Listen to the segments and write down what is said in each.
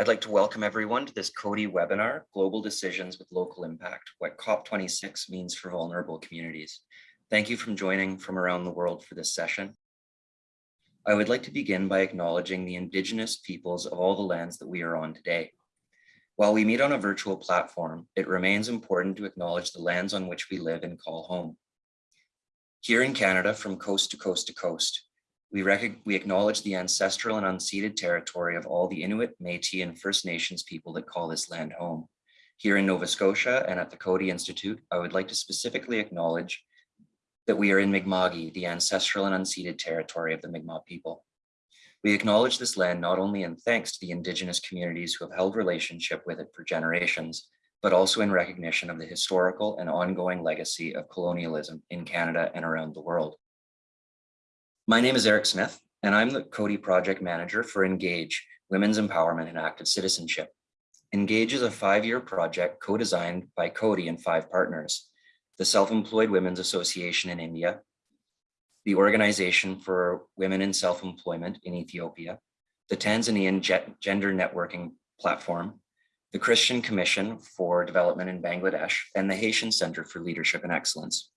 I'd like to welcome everyone to this Coady webinar, Global Decisions with Local Impact, what COP26 means for vulnerable communities. Thank you for joining from around the world for this session. I would like to begin by acknowledging the Indigenous peoples of all the lands that we are on today. While we meet on a virtual platform, it remains important to acknowledge the lands on which we live and call home. Here in Canada, from coast to coast to coast, we, we acknowledge the ancestral and unceded territory of all the Inuit, Métis, and First Nations people that call this land home. Here in Nova Scotia and at the Coady Institute, I would like to specifically acknowledge that we are in Mi'kma'ki, the ancestral and unceded territory of the Mi'kmaq people. We acknowledge this land not only in thanks to the indigenous communities who have held relationship with it for generations, but also in recognition of the historical and ongoing legacy of colonialism in Canada and around the world. My name is Eric Smith, and I'm the Coady Project Manager for Engage, Women's Empowerment and Active Citizenship. Engage is a five-year project co-designed by Coady and five partners, the Self-Employed Women's Association in India, the Organization for Women in Self-Employment in Ethiopia, the Tanzanian Gender Networking Platform, the Christian Commission for Development in Bangladesh, and the Haitian Center for Leadership and Excellence.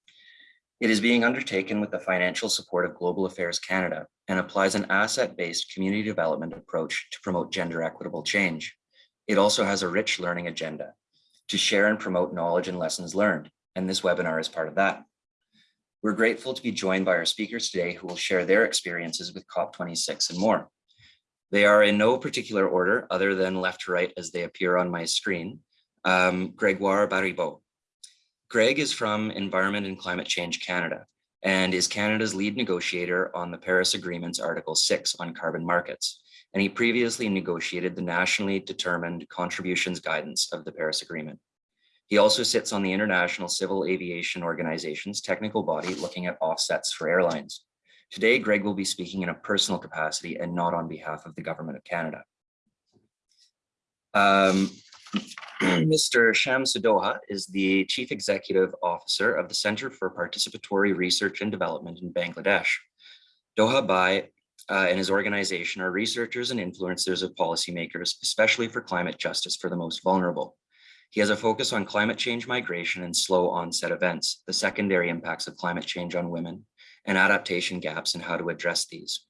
It is being undertaken with the financial support of Global Affairs Canada and applies an asset-based community development approach to promote gender equitable change. It also has a rich learning agenda to share and promote knowledge and lessons learned, and this webinar is part of that. We're grateful to be joined by our speakers today who will share their experiences with COP26 and more. They are in no particular order other than left to right as they appear on my screen. Um, Gregoire Baribeau, Greg is from Environment and Climate Change Canada and is Canada's lead negotiator on the Paris Agreement's Article 6 on carbon markets. And he previously negotiated the nationally determined contributions guidance of the Paris Agreement. He also sits on the International Civil Aviation Organization's technical body looking at offsets for airlines. Today, Greg will be speaking in a personal capacity and not on behalf of the Government of Canada. Um, Mr. Shams Doha is the Chief Executive Officer of the Center for Participatory Research and Development in Bangladesh. Doha Bhai uh, and his organization are researchers and influencers of policymakers, especially for climate justice for the most vulnerable. He has a focus on climate change migration and slow onset events, the secondary impacts of climate change on women, and adaptation gaps and how to address these.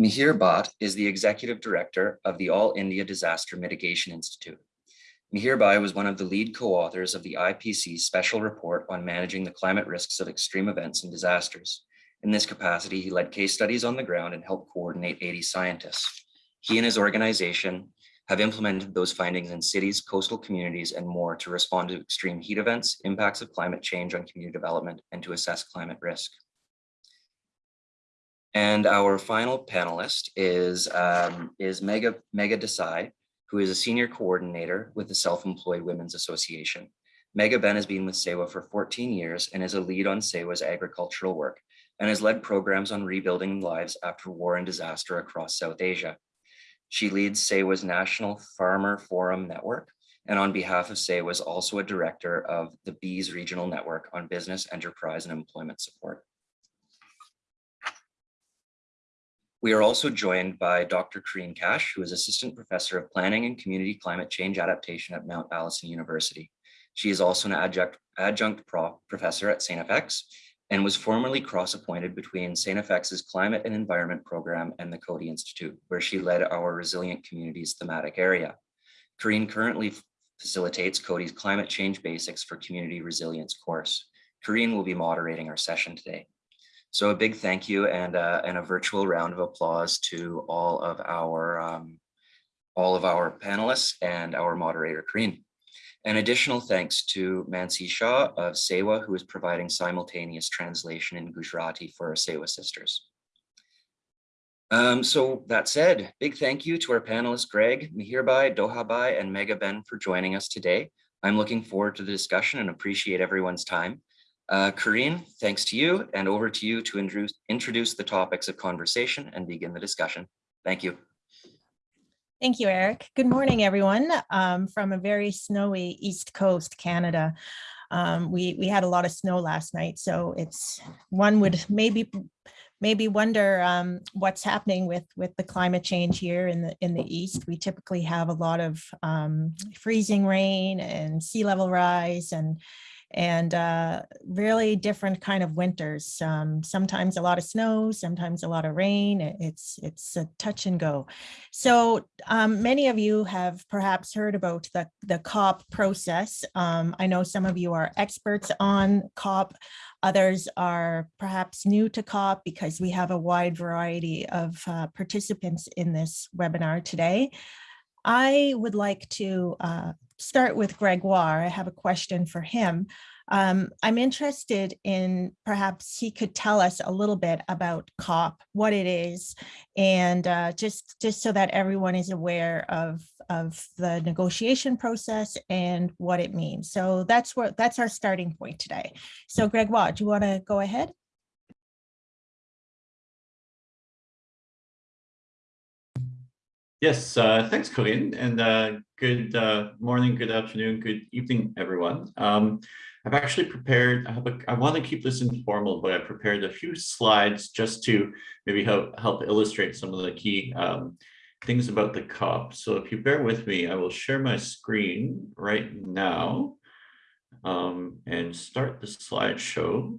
Mihir Bhatt is the executive director of the All India Disaster Mitigation Institute. Mihir Bhai was one of the lead co-authors of the IPCC special report on managing the climate risks of extreme events and disasters. In this capacity, he led case studies on the ground and helped coordinate 80 scientists. He and his organization have implemented those findings in cities, coastal communities, and more to respond to extreme heat events, impacts of climate change on community development, and to assess climate risk. And our final panelist is, um, is Megha, Megha Desai, who is a senior coordinator with the Self-Employed Women's Association. Megha Ben has been with SEWA for 14 years and is a lead on SEWA's agricultural work and has led programs on rebuilding lives after war and disaster across South Asia. She leads SEWA's National Farmer Forum Network, and on behalf of SEWA is also a director of the BEES Regional Network on Business, Enterprise, and Employment Support. We are also joined by Dr. Kareen Cash, who is Assistant Professor of Planning and Community Climate Change Adaptation at Mount Allison University. She is also an adjunct, adjunct pro professor at St. FX and was formerly cross-appointed between St. FX's Climate and Environment Program and the Coady Institute, where she led our Resilient Communities thematic area. Kareen currently facilitates Coady's Climate Change Basics for Community Resilience course. Kareen will be moderating our session today. So a big thank you and, uh, and a virtual round of applause to all of our um, all of our panelists and our moderator, Kareen. An additional thanks to Mansi Shah of SEWA, who is providing simultaneous translation in Gujarati for our SEWA sisters. Um, so that said, big thank you to our panelists, Greg, Mihirbhai, Dohabhai, and Megha Ben for joining us today. I'm looking forward to the discussion and appreciate everyone's time. Uh, Kareen, thanks to you and over to you to introduce, introduce the topics of conversation and begin the discussion. Thank you. Thank you, Eric. Good morning, everyone um, from a very snowy East Coast, Canada. Um, we, we had a lot of snow last night, so it's one would maybe maybe wonder um, what's happening with with the climate change here in the in the east. We typically have a lot of um, freezing rain and sea level rise and and uh, really different kind of winters. Um, sometimes a lot of snow, sometimes a lot of rain. It's it's a touch and go. So um, many of you have perhaps heard about the the COP process. Um, I know some of you are experts on COP. Others are perhaps new to COP because we have a wide variety of uh, participants in this webinar today. I would like to uh, start with Gregoire. I have a question for him. Um, I'm interested in perhaps he could tell us a little bit about COP, what it is, and uh, just, just so that everyone is aware of, of the negotiation process and what it means. So that's what that's our starting point today. So Gregoire, do you want to go ahead? Yes, uh, thanks, Corinne, and uh, good uh, morning, good afternoon, good evening, everyone. Um, I've actually prepared, I, want to keep this informal, but I prepared a few slides just to maybe help, help illustrate some of the key um, things about the COP. So if you bear with me, I will share my screen right now um, and start the slideshow.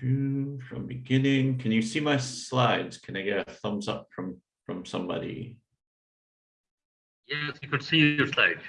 From beginning. Can you see my slides? Can I get a thumbs up from, from somebody? Yes, you could see your slide.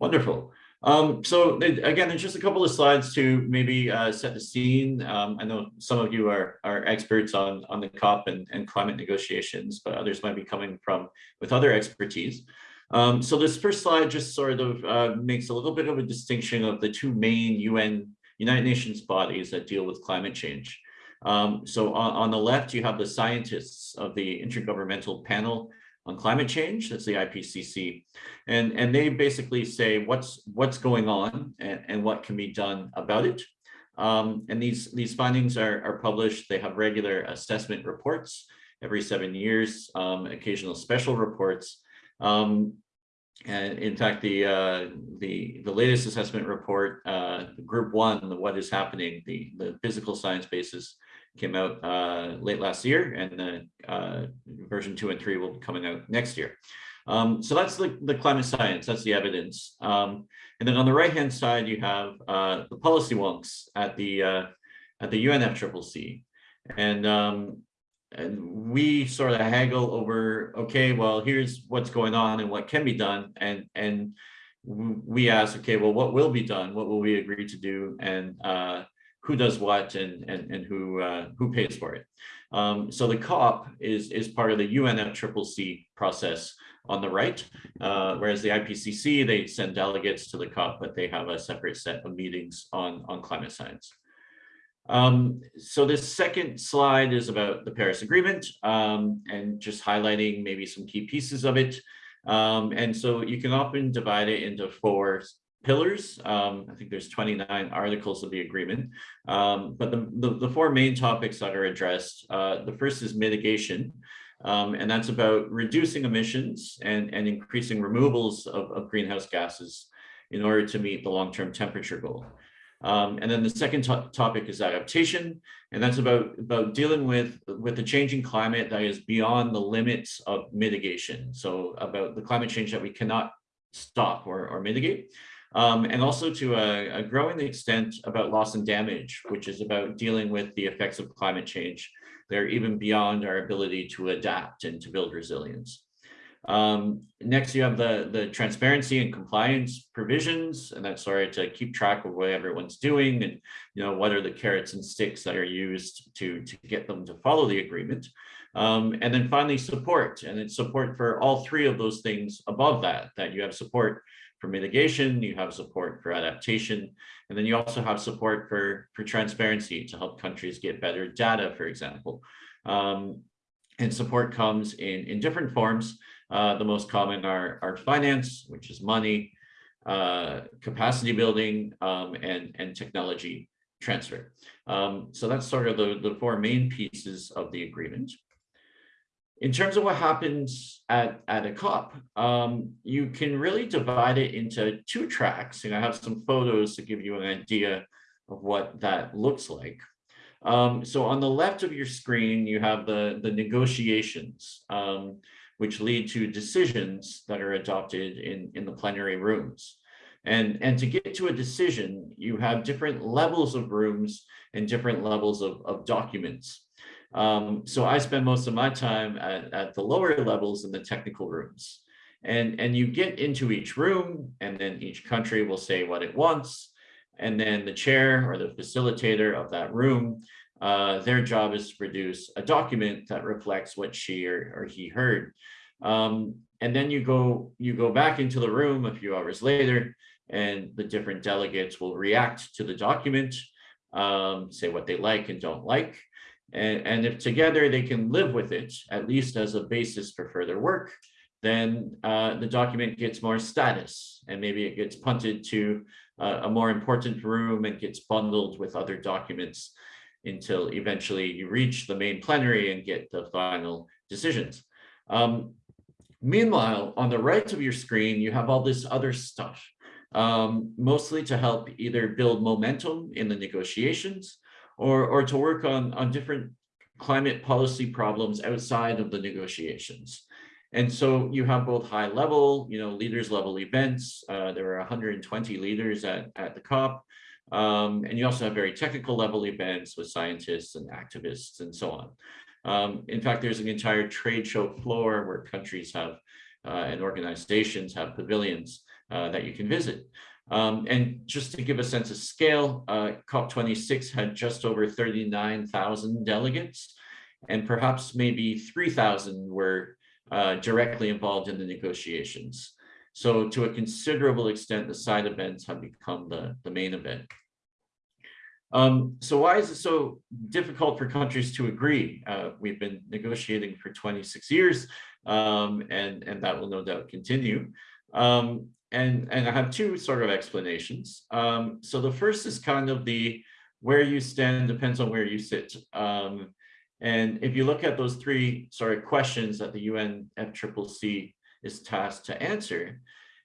Wonderful. Um, so again, there's just a couple of slides to maybe uh, set the scene. Um, I know some of you are, are experts on, on the COP and, and climate negotiations, but others might be coming from with other expertise. Um, so this first slide just sort of uh, makes a little bit of a distinction of the two main UN United Nations bodies that deal with climate change. Um, so on, on, the left, you have the scientists of the Intergovernmental Panel on Climate Change, that's the IPCC, and, and they basically say what's, what's going on and, and what can be done about it. Um, and these, these findings are, are published, they have regular assessment reports every seven years, um, occasional special reports. Um, and in fact, the uh, the the latest assessment report, uh, Group One, the what is happening, the the physical science basis, came out uh, late last year, and the uh, version two and three will be coming out next year. Um, so that's the the climate science. That's the evidence. Um, and then on the right hand side, you have uh, the policy wonks at the uh, at the UNFCCC, and um, and we sort of haggle over, okay, well, here's what's going on and what can be done. And, and we ask, okay, well, what will be done? What will we agree to do? And uh, who does what and, and, and who, uh, who pays for it? Um, so the COP is, is part of the UNFCCC process on the right, uh, whereas the IPCC, they send delegates to the COP, but they have a separate set of meetings on, on climate science. Um, so this second slide is about the Paris Agreement um, and just highlighting maybe some key pieces of it. Um, and so you can often divide it into four pillars. Um, I think there's 29 articles of the agreement, um, but the, the, the, four main topics that are addressed, uh, the first is mitigation, um, and that's about reducing emissions and, and increasing removals of, of greenhouse gases in order to meet the long-term temperature goal. Um, and then the second topic is adaptation, and that's about, about dealing with, with the changing climate that is beyond the limits of mitigation. So about the climate change that we cannot stop or, or mitigate. Um, and also to a, a, growing extent about loss and damage, which is about dealing with the effects of climate change. They're even beyond our ability to adapt and to build resilience. Um, next, you have the, the transparency and compliance provisions, and that's sorry to keep track of what everyone's doing and you know what are the carrots and sticks that are used to, to get them to follow the agreement. Um, and then finally, support, and it's support for all three of those things above that, that you have support for mitigation, you have support for adaptation, and then you also have support for, for transparency to help countries get better data, for example. Um, and support comes in, in different forms. Uh, the most common are, are finance, which is money, uh, capacity building, um, and, and technology transfer. Um, so that's sort of the, the four main pieces of the agreement. In terms of what happens at, at a COP, um, you can really divide it into two tracks. And I have some photos to give you an idea of what that looks like. Um, so on the left of your screen, you have the, the negotiations, um, which lead to decisions that are adopted in, in the plenary rooms. And, and to get to a decision, you have different levels of rooms and different levels of, of documents. Um, so I spend most of my time at, at the lower levels in the technical rooms. And, and you get into each room and then each country will say what it wants. And then the chair or the facilitator of that room, uh, their job is to produce a document that reflects what she or, or he heard. Um, and then you go you go back into the room a few hours later and the different delegates will react to the document, um, say what they like and don't like. And, and if together they can live with it, at least as a basis for further work, then uh, the document gets more status and maybe it gets punted to uh, a more important room and gets bundled with other documents until eventually you reach the main plenary and get the final decisions. Um, meanwhile, on the right of your screen, you have all this other stuff, um, mostly to help either build momentum in the negotiations or, or to work on, on different climate policy problems outside of the negotiations. And so you have both high level, you know, leaders level events. Uh, there are 120 leaders at, at the COP. Um, and you also have very technical level events with scientists and activists and so on. Um, in fact, there's an entire trade show floor where countries have uh, and organizations have pavilions uh, that you can visit. Um, and just to give a sense of scale, uh, COP26 had just over 39,000 delegates, and perhaps maybe 3,000 were uh, directly involved in the negotiations. So to a considerable extent, the side events have become the, the main event. Um, so why is it so difficult for countries to agree? Uh, we've been negotiating for 26 years, um, and, and that will no doubt continue. Um, and, and I have two sort of explanations. Um, so the first is kind of the where you stand depends on where you sit. Um, and if you look at those three sort of questions that the UNFCCC is tasked to answer,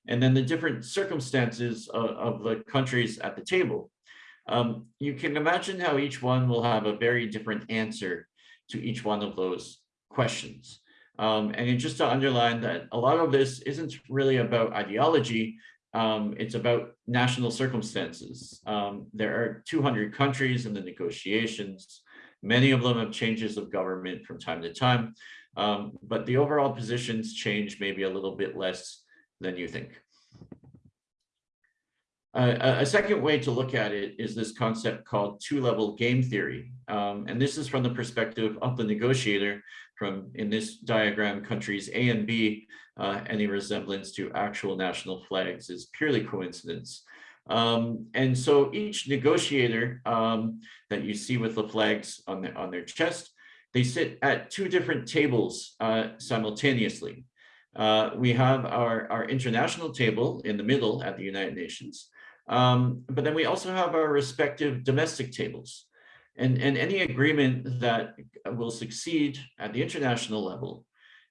and then the different circumstances of, of the countries at the table, um, you can imagine how each one will have a very different answer to each one of those questions. Um, and just to underline that a lot of this isn't really about ideology, um, it's about national circumstances. Um, there are 200 countries in the negotiations. Many of them have changes of government from time to time, um, but the overall positions change maybe a little bit less than you think. Uh, a second way to look at it is this concept called two-level game theory. Um, and this is from the perspective of the negotiator from, in this diagram, countries A and B, uh, any resemblance to actual national flags is purely coincidence. Um, and so each negotiator um, that you see with the flags on, the, on their chest, they sit at two different tables uh, simultaneously. Uh, we have our, our international table in the middle at the United Nations, um, but then we also have our respective domestic tables. And, and any agreement that will succeed at the international level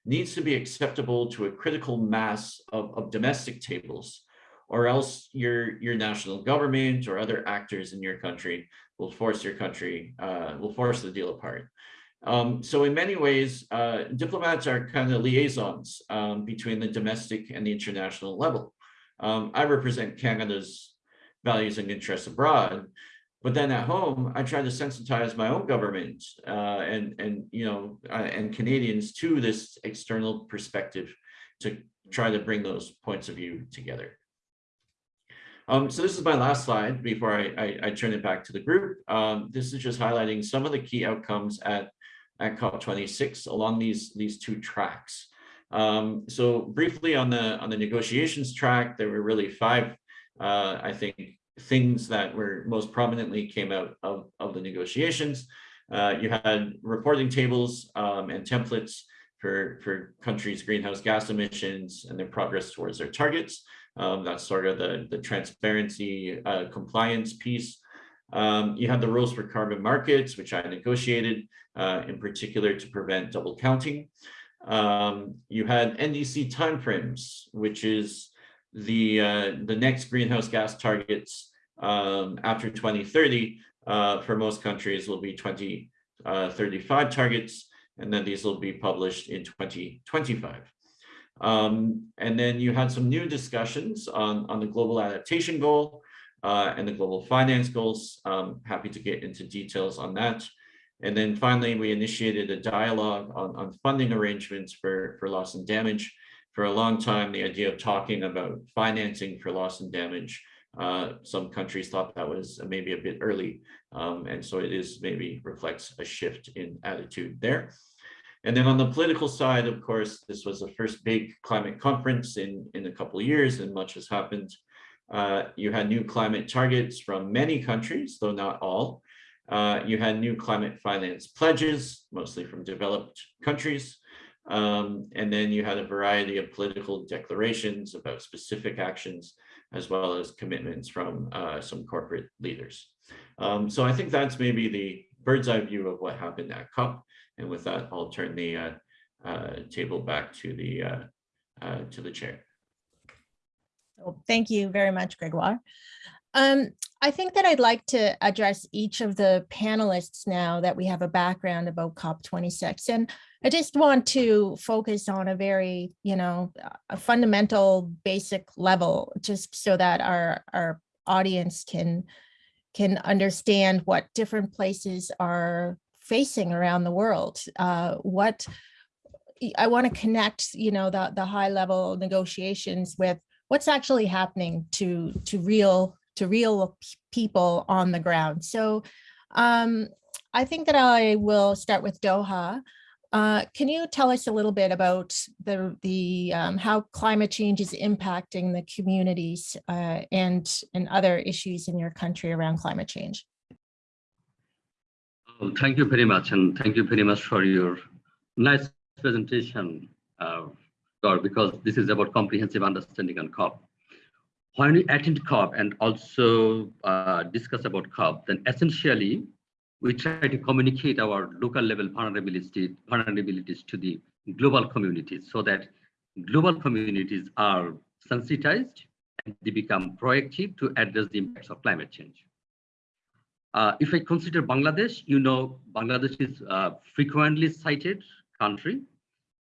needs to be acceptable to a critical mass of, of domestic tables or else your your national government or other actors in your country will force your country uh, will force the deal apart. Um, so in many ways, uh, diplomats are kind of liaisons um, between the domestic and the international level. Um, I represent Canada's values and interests abroad, but then at home, I try to sensitize my own government uh, and and you know uh, and Canadians to this external perspective to try to bring those points of view together. Um, so this is my last slide before I, I, I turn it back to the group. Um, this is just highlighting some of the key outcomes at, at COP26 along these, these two tracks. Um, so briefly on the, on the negotiations track, there were really five, uh, I think, things that were most prominently came out of, of the negotiations. Uh, you had reporting tables um, and templates for, for countries' greenhouse gas emissions and their progress towards their targets. Um, that's sort of the, the transparency uh, compliance piece. Um, you have the rules for carbon markets, which I negotiated uh, in particular to prevent double counting. Um, you had NDC timeframes, which is the uh, the next greenhouse gas targets um, after 2030, uh, for most countries will be 2035 targets, and then these will be published in 2025. Um, and then you had some new discussions on, on the global adaptation goal uh, and the global finance goals. Um, happy to get into details on that. And then finally, we initiated a dialogue on, on funding arrangements for, for loss and damage. For a long time, the idea of talking about financing for loss and damage, uh, some countries thought that was maybe a bit early. Um, and so it is maybe reflects a shift in attitude there. And then on the political side, of course, this was the first big climate conference in, in a couple of years and much has happened. Uh, you had new climate targets from many countries, though not all. Uh, you had new climate finance pledges, mostly from developed countries. Um, and then you had a variety of political declarations about specific actions, as well as commitments from uh, some corporate leaders. Um, so I think that's maybe the bird's eye view of what happened at COP. And with that, I'll turn the uh, uh, table back to the uh, uh, to the chair. Thank you very much, Gregoire. Um, I think that I'd like to address each of the panelists now that we have a background about COP26. And I just want to focus on a very, you know, a fundamental basic level, just so that our, our audience can, can understand what different places are facing around the world. Uh, what I want to connect, you know, the, the high level negotiations with what's actually happening to, to real to real people on the ground. So um, I think that I will start with Doha. Uh, can you tell us a little bit about the, the um, how climate change is impacting the communities uh, and, and other issues in your country around climate change? Oh, Thank you very much, and thank you very much for your nice presentation, uh, Because this is about comprehensive understanding on COP. When we attend COP and also uh, discuss about COP, then essentially we try to communicate our local level vulnerability, vulnerabilities to the global communities so that global communities are sensitized and they become proactive to address the impacts of climate change. Uh, if I consider Bangladesh, you know, Bangladesh is a frequently cited country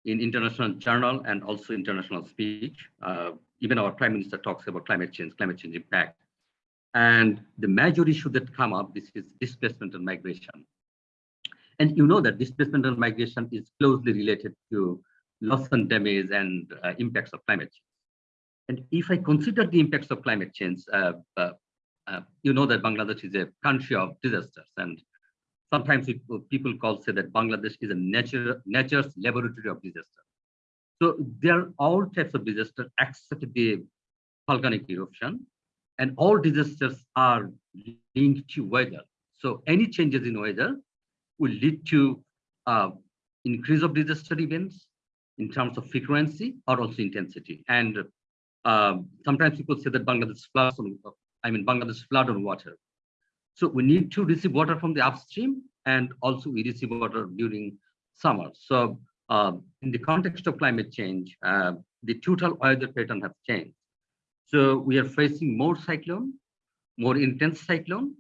in international journal and also international speech. Uh, even our prime minister talks about climate change, climate change impact. And the major issue that come up, this is displacement and migration. And you know that displacement and migration is closely related to loss and damage and uh, impacts of climate change. And if I consider the impacts of climate change, uh, uh, uh you know that Bangladesh is a country of disasters. And sometimes people call say that Bangladesh is a nature, nature's laboratory of disaster. So there are all types of disasters except the volcanic eruption, and all disasters are linked to weather. So any changes in weather will lead to uh, increase of disaster events in terms of frequency or also intensity. And uh, sometimes people say that Bangladesh floods on, I mean, Bangladesh flood on water. So we need to receive water from the upstream and also we receive water during summer. So um, in the context of climate change, uh, the total weather pattern has changed. So we are facing more cyclone, more intense cyclone,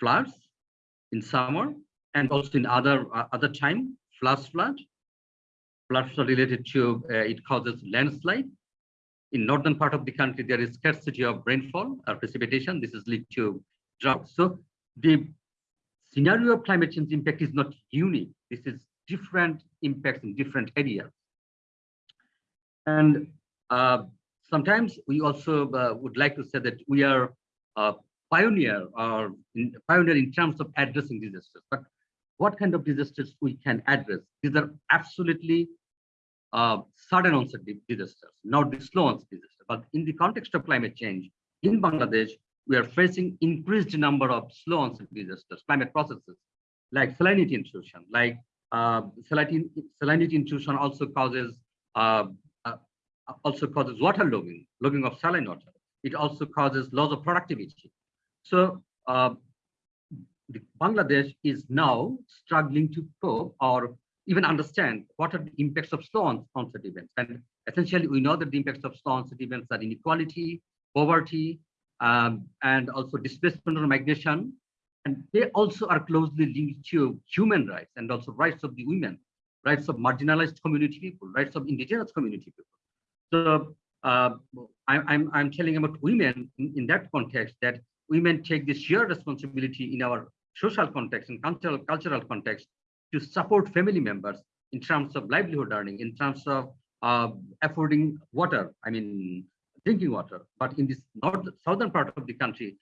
floods in summer, and also in other uh, other time, flash flood. Floods are related to uh, it causes landslide. In northern part of the country, there is scarcity of rainfall or precipitation. This is lead to So the scenario of climate change impact is not unique. This is different impacts in different areas. And uh, sometimes we also uh, would like to say that we are a pioneer or in, pioneer in terms of addressing disasters. But what kind of disasters we can address? These are absolutely uh, sudden onset disasters, not the slow onset disasters. But in the context of climate change in Bangladesh, we are facing increased number of slow onset disasters, climate processes like salinity intrusion, like uh, salinity, salinity intrusion also causes uh, uh, also causes water logging, logging of saline water. It also causes loss of productivity. So uh, Bangladesh is now struggling to cope or even understand what are the impacts of slow onset events. And essentially, we know that the impacts of slow onset events are inequality, poverty, um, and also displacement or migration. And they also are closely linked to human rights and also rights of the women, rights of marginalized community people, rights of indigenous community people. So uh, I, I'm, I'm telling about women in, in that context that women take this shared responsibility in our social context and cultural, cultural context to support family members in terms of livelihood earning, in terms of uh, affording water, I mean, drinking water. But in this north, southern part of the country,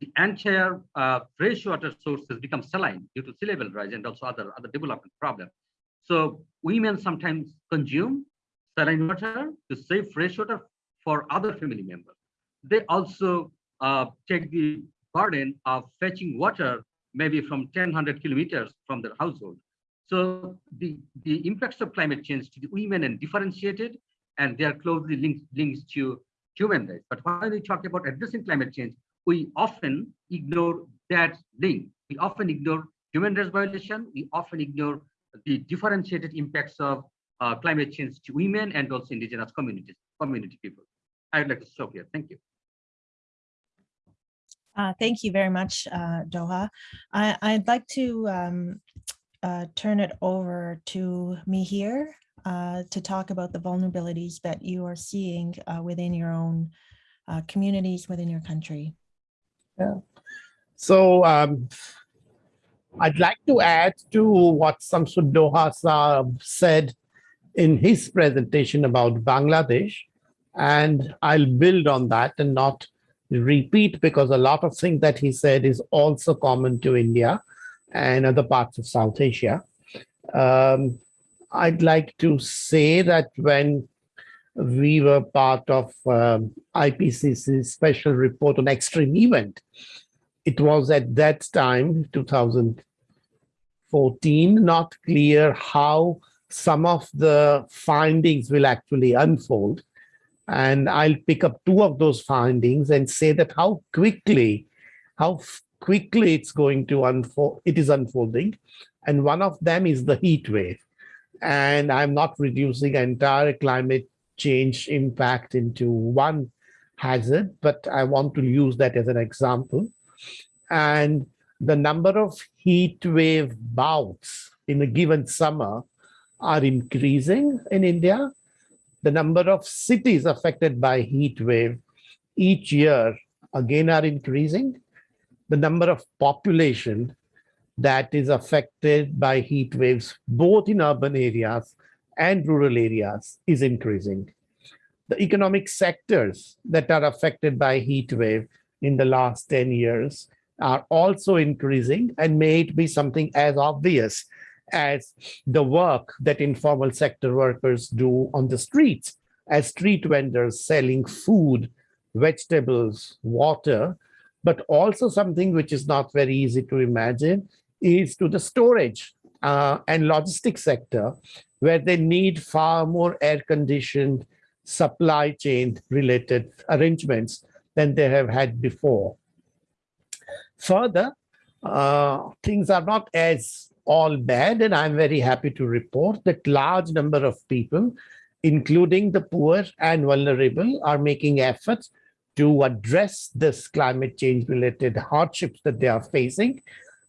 the entire uh, fresh water sources become saline due to sea level rise and also other, other development problems. So women sometimes consume saline water to save fresh water for other family members. They also uh, take the burden of fetching water maybe from 1,000 kilometers from their household. So the, the impacts of climate change to the women and differentiated, and they are closely linked, linked to human rights. But when we talk about addressing climate change, we often ignore that link. We often ignore human rights violation. We often ignore the differentiated impacts of uh, climate change to women and also indigenous communities, community people. I would like to stop here. Thank you. Uh, Thank you very much, uh, Doha. I, I'd like to um, uh, turn it over to Mihir uh, to talk about the vulnerabilities that you are seeing uh, within your own uh, communities within your country. Yeah. So um, I'd like to add to what Samsud Doha said in his presentation about Bangladesh. And I'll build on that and not repeat because a lot of things that he said is also common to India and other parts of South Asia. Um, I'd like to say that when we were part of um, IPCC's special report on extreme event, it was at that time, 2014, not clear how some of the findings will actually unfold. And I'll pick up two of those findings and say that how quickly, how quickly it's going to unfold, it is unfolding. And one of them is the heat wave. And I'm not reducing entire climate change impact into one hazard, but I want to use that as an example. And the number of heat wave bouts in a given summer are increasing in India. The number of cities affected by heat wave each year again are increasing. The number of population that is affected by heat waves, both in urban areas and rural areas is increasing. The economic sectors that are affected by heat wave in the last 10 years are also increasing and may it be something as obvious as the work that informal sector workers do on the streets as street vendors selling food, vegetables, water, but also something which is not very easy to imagine is to the storage uh, and logistics sector, where they need far more air-conditioned supply chain related arrangements than they have had before. Further, uh, things are not as all bad, and I'm very happy to report that large number of people, including the poor and vulnerable, are making efforts to address this climate change related hardships that they are facing.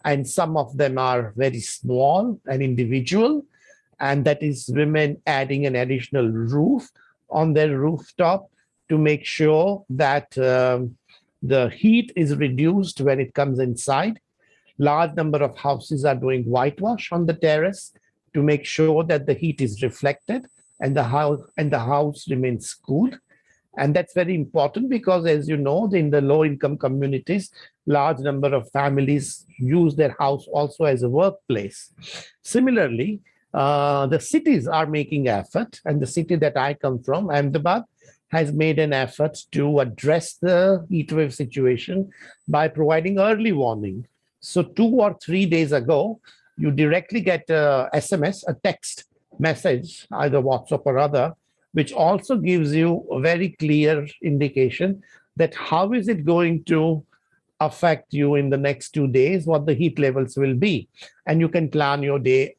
And some of them are very small and individual, and that is women adding an additional roof on their rooftop to make sure that um, the heat is reduced when it comes inside. Large number of houses are doing whitewash on the terrace to make sure that the heat is reflected and the house and the house remains cool. And that's very important because as you know, in the low income communities, large number of families use their house also as a workplace. Similarly, uh, the cities are making effort and the city that I come from, Ahmedabad, has made an effort to address the heat wave situation by providing early warning. So two or three days ago, you directly get a SMS, a text message, either WhatsApp or other, which also gives you a very clear indication that how is it going to affect you in the next two days, what the heat levels will be. And you can plan your day,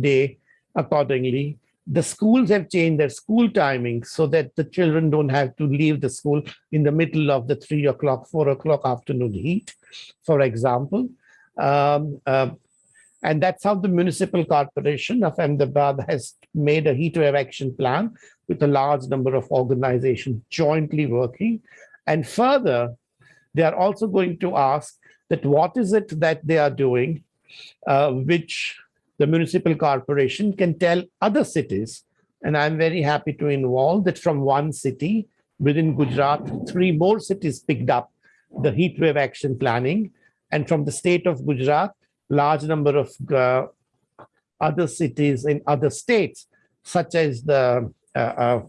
day accordingly The schools have changed their school timing so that the children don't have to leave the school in the middle of the three o'clock, four o'clock afternoon heat, for example. Um, uh, and that's how the municipal corporation of Ahmedabad has made a heat wave action plan with a large number of organizations jointly working. And further, they are also going to ask that what is it that they are doing, uh, which the municipal corporation can tell other cities. And I'm very happy to involve that from one city within Gujarat, three more cities picked up the heat wave action planning. And from the state of Gujarat, large number of uh, other cities in other states, such as the uh, uh,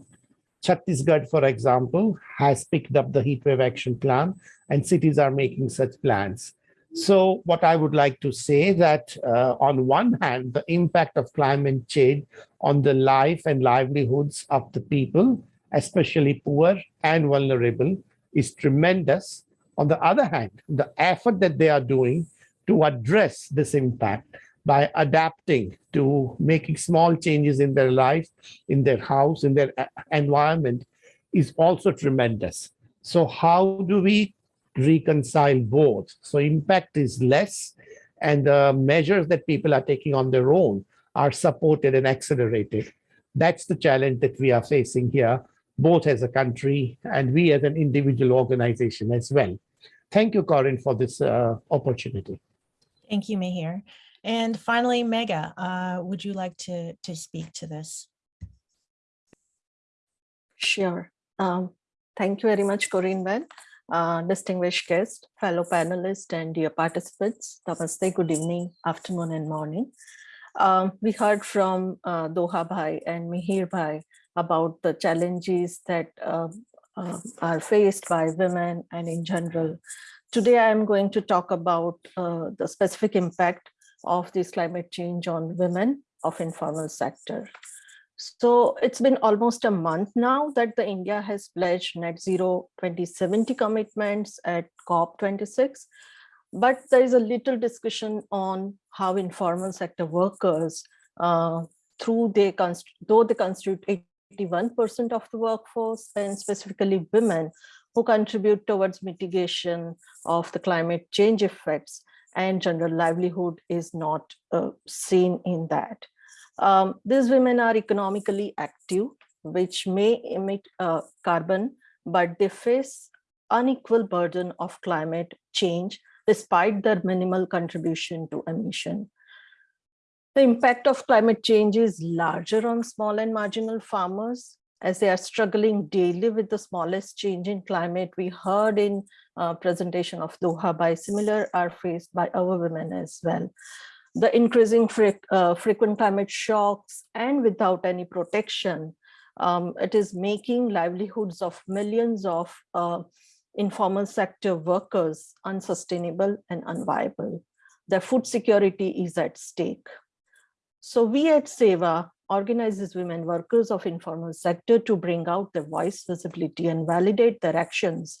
Chhattisgarh, for example, has picked up the heat wave action plan and cities are making such plans. So what I would like to say that uh, on one hand, the impact of climate change on the life and livelihoods of the people, especially poor and vulnerable, is tremendous. On the other hand, the effort that they are doing to address this impact by adapting to making small changes in their life, in their house, in their uh, environment is also tremendous. So how do we reconcile both? So impact is less and the measures that people are taking on their own are supported and accelerated. That's the challenge that we are facing here, both as a country and we as an individual organization as well. Thank you, Corinne, for this uh, opportunity. Thank you, Mihir. And finally, Megha, uh, would you like to, to speak to this? Sure. Um, thank you very much, Corinne Ben. Uh, distinguished guest, fellow panelists, and dear participants. Namaste, good evening, afternoon, and morning. Um, we heard from uh, Doha Bhai and Mihir Bhai about the challenges that uh, are faced by women and in general. Today, I am going to talk about uh, the specific impact of this climate change on women of informal sector. So it's been almost a month now that the India has pledged net zero 2070 commitments at COP26. But there is a little discussion on how informal sector workers, uh, through they though they constitute 81% of the workforce and specifically women who contribute towards mitigation of the climate change effects and general livelihood is not uh, seen in that. Um, these women are economically active, which may emit uh, carbon, but they face unequal burden of climate change despite their minimal contribution to emission. The impact of climate change is larger on small and marginal farmers as they are struggling daily with the smallest change in climate. We heard in uh, presentation of Doha Bhai similar are faced by our women as well. The increasing fre uh, frequent climate shocks and without any protection, um, it is making livelihoods of millions of uh, informal sector workers unsustainable and unviable. Their food security is at stake. So we at SEWA organizes women workers of informal sector to bring out their voice, visibility, and validate their actions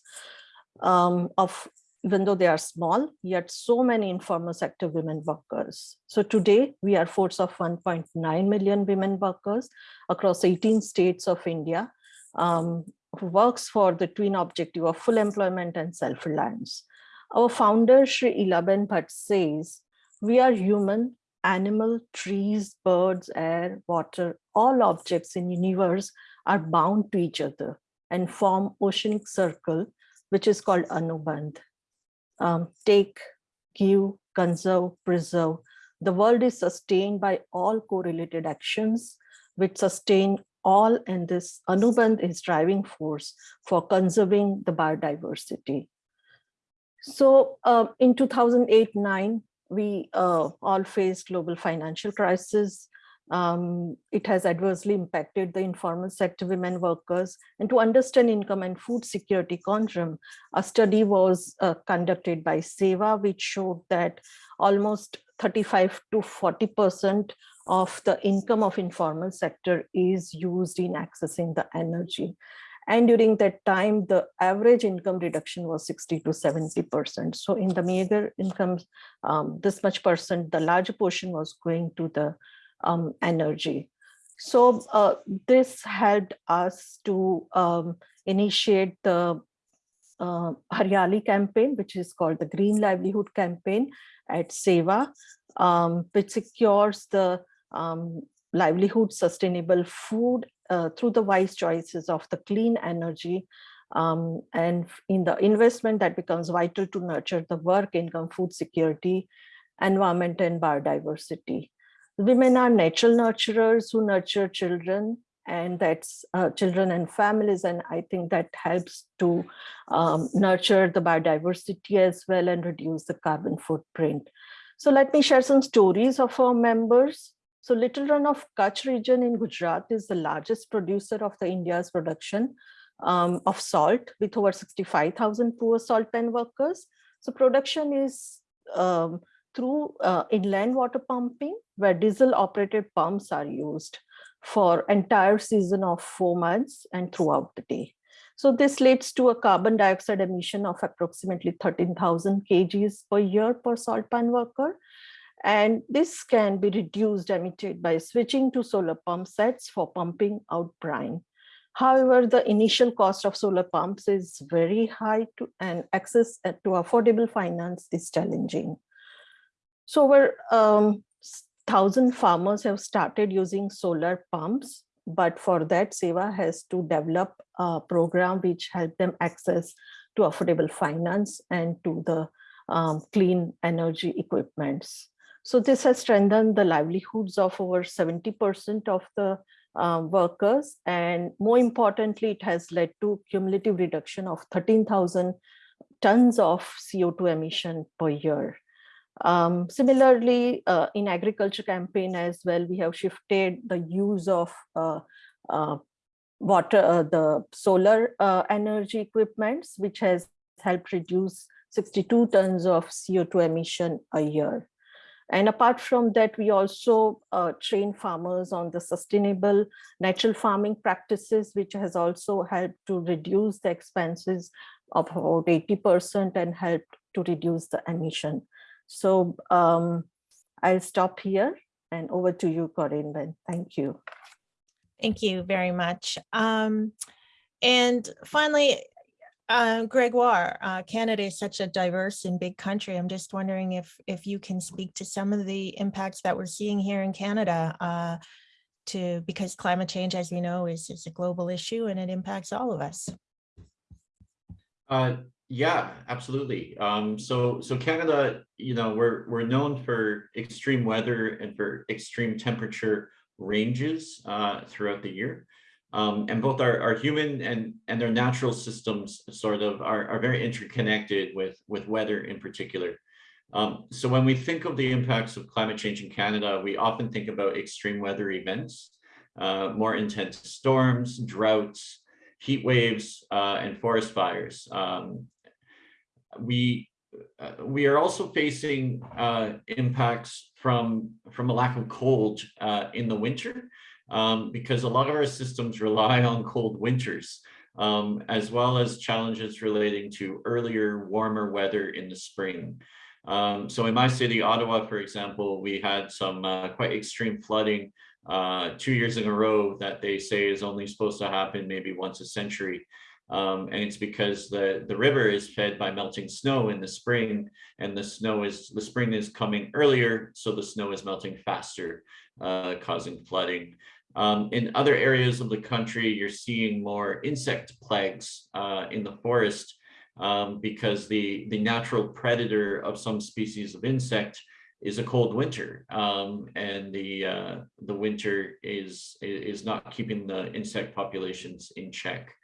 um, of even though they are small, yet so many informal sector women workers. So today we are force of 1.9 million women workers across 18 states of India um, who works for the twin objective of full employment and self-reliance. Our founder, Sri Elaben Bhatt says, we are human animal, trees, birds, air, water, all objects in universe are bound to each other and form oceanic circle, which is called Anubandh. Um, take, give, conserve, preserve. The world is sustained by all correlated actions which sustain all and this Anubandh is driving force for conserving the biodiversity. So uh, in 2008-9, we uh, all faced global financial crisis. Um, it has adversely impacted the informal sector women workers. And to understand income and food security conundrum, a study was uh, conducted by SEWA, which showed that almost 35 to 40% of the income of informal sector is used in accessing the energy. And during that time, the average income reduction was 60 to 70%. So in the meager income, um, this much percent, the larger portion was going to the um, energy. So uh, this helped us to um, initiate the uh, Hariyali campaign, which is called the Green Livelihood Campaign at SEWA, um, which secures the um, livelihood, sustainable food uh, through the wise choices of the clean energy um, and in the investment that becomes vital to nurture the work, income, food security, environment and biodiversity. Women are natural nurturers who nurture children and that's uh, children and families. And I think that helps to um, nurture the biodiversity as well and reduce the carbon footprint. So let me share some stories of our members. So Little Rann of Kutch region in Gujarat is the largest producer of the India's production um, of salt with over 65,000 poor salt pen workers. So production is um, through uh, inland water pumping where diesel operated pumps are used for entire season of four months and throughout the day. So this leads to a carbon dioxide emission of approximately 13,000 kgs per year per salt pan worker. And this can be reduced emitted by switching to solar pump sets for pumping out brine. However, the initial cost of solar pumps is very high to, and access to affordable finance is challenging. So over um, thousand farmers have started using solar pumps, but for that SEWA has to develop a program which help them access to affordable finance and to the um, clean energy equipments. So this has strengthened the livelihoods of over 70% of the uh, workers. And more importantly, it has led to cumulative reduction of 13,000 tons of CO2 emission per year. Um, similarly, uh, in agriculture campaign as well, we have shifted the use of uh, uh, water, uh, the solar uh, energy equipments, which has helped reduce 62 tons of CO2 emission a year. And apart from that, we also uh, train farmers on the sustainable natural farming practices, which has also helped to reduce the expenses of about 80% and helped to reduce the emission. So um, I'll stop here and over to you, Corinne. Thank you. Thank you very much. Um, and finally, uh, Gregoire, uh, Canada is such a diverse and big country. I'm just wondering if if you can speak to some of the impacts that we're seeing here in Canada uh, to because climate change, as we know, is, is a global issue and it impacts all of us. Uh, yeah, absolutely. Um, so, so Canada, you know, we're we're known for extreme weather and for extreme temperature ranges uh, throughout the year. Um, and both our, our human and, and their natural systems sort of are, are very interconnected with, with weather in particular. Um, so when we think of the impacts of climate change in Canada, we often think about extreme weather events, uh, more intense storms, droughts, heat waves, uh, and forest fires. Um, we uh, we are also facing uh, impacts from from a lack of cold uh, in the winter um, because a lot of our systems rely on cold winters um, as well as challenges relating to earlier warmer weather in the spring. Um, so in my city, Ottawa, for example, we had some uh, quite extreme flooding uh, two years in a row that they say is only supposed to happen maybe once a century. Um, and it's because the, the river is fed by melting snow in the spring and the snow is, the spring is coming earlier, so the snow is melting faster, uh, causing flooding. Um, in other areas of the country, you're seeing more insect plagues uh, in the forest um, because the, the natural predator of some species of insect is a cold winter um, and the uh, the winter is is not keeping the insect populations in check.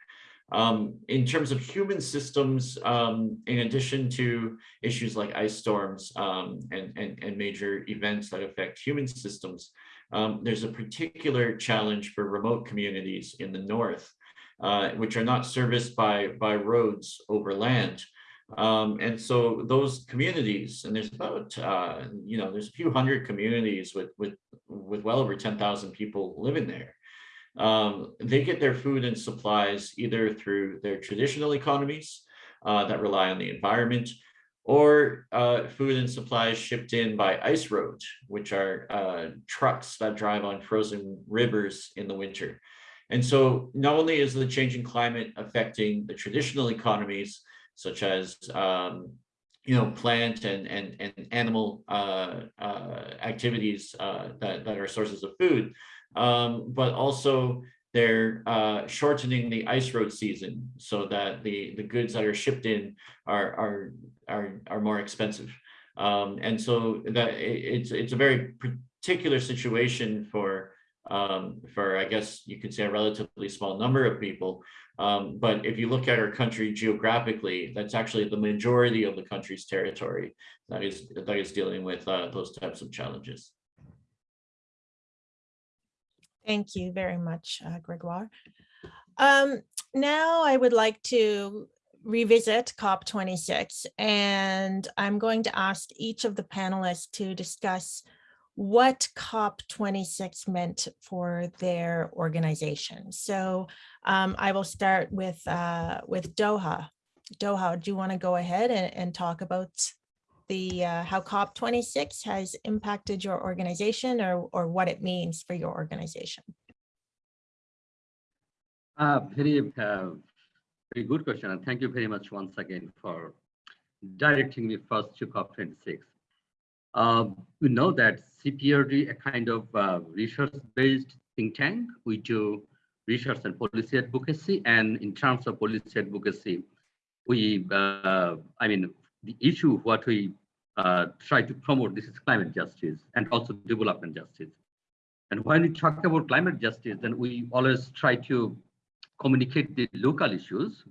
Um, in terms of human systems, um, in addition to issues like ice storms um, and, and, and, major events that affect human systems, um, there's a particular challenge for remote communities in the north, uh, which are not serviced by, by roads over land. Um, and so those communities, and there's about, uh, you know, there's a few hundred communities with, with, with well over 10,000 people living there um, they get their food and supplies either through their traditional economies uh, that rely on the environment or uh, food and supplies shipped in by ice road, which are uh, trucks that drive on frozen rivers in the winter. And so not only is the changing climate affecting the traditional economies, such as um, you know, plant and and and animal uh, uh, activities uh, that that are sources of food, um, but also they're uh, shortening the ice road season so that the the goods that are shipped in are are are are more expensive, um, and so that it's it's a very particular situation for um, for I guess you could say a relatively small number of people. Um, but if you look at our country geographically, that's actually the majority of the country's territory that is that is dealing with uh, those types of challenges. Thank you very much, uh, Gregoire. Um, now I would like to revisit COP26 and I'm going to ask each of the panelists to discuss what COP26 meant for their organization. So um, I will start with uh, with Doha. Doha, do you want to go ahead and, and talk about the uh, how COP26 has impacted your organization or, or what it means for your organization? Uh, very, uh, very good question. And thank you very much once again for directing me first to COP26. Uh, we know that CPRD, a kind of uh, research-based think tank, we do research and policy advocacy. And in terms of policy advocacy, we, uh, I mean, the issue what we uh, try to promote this is climate justice and also development justice. And when we talk about climate justice, then we always try to communicate the local issues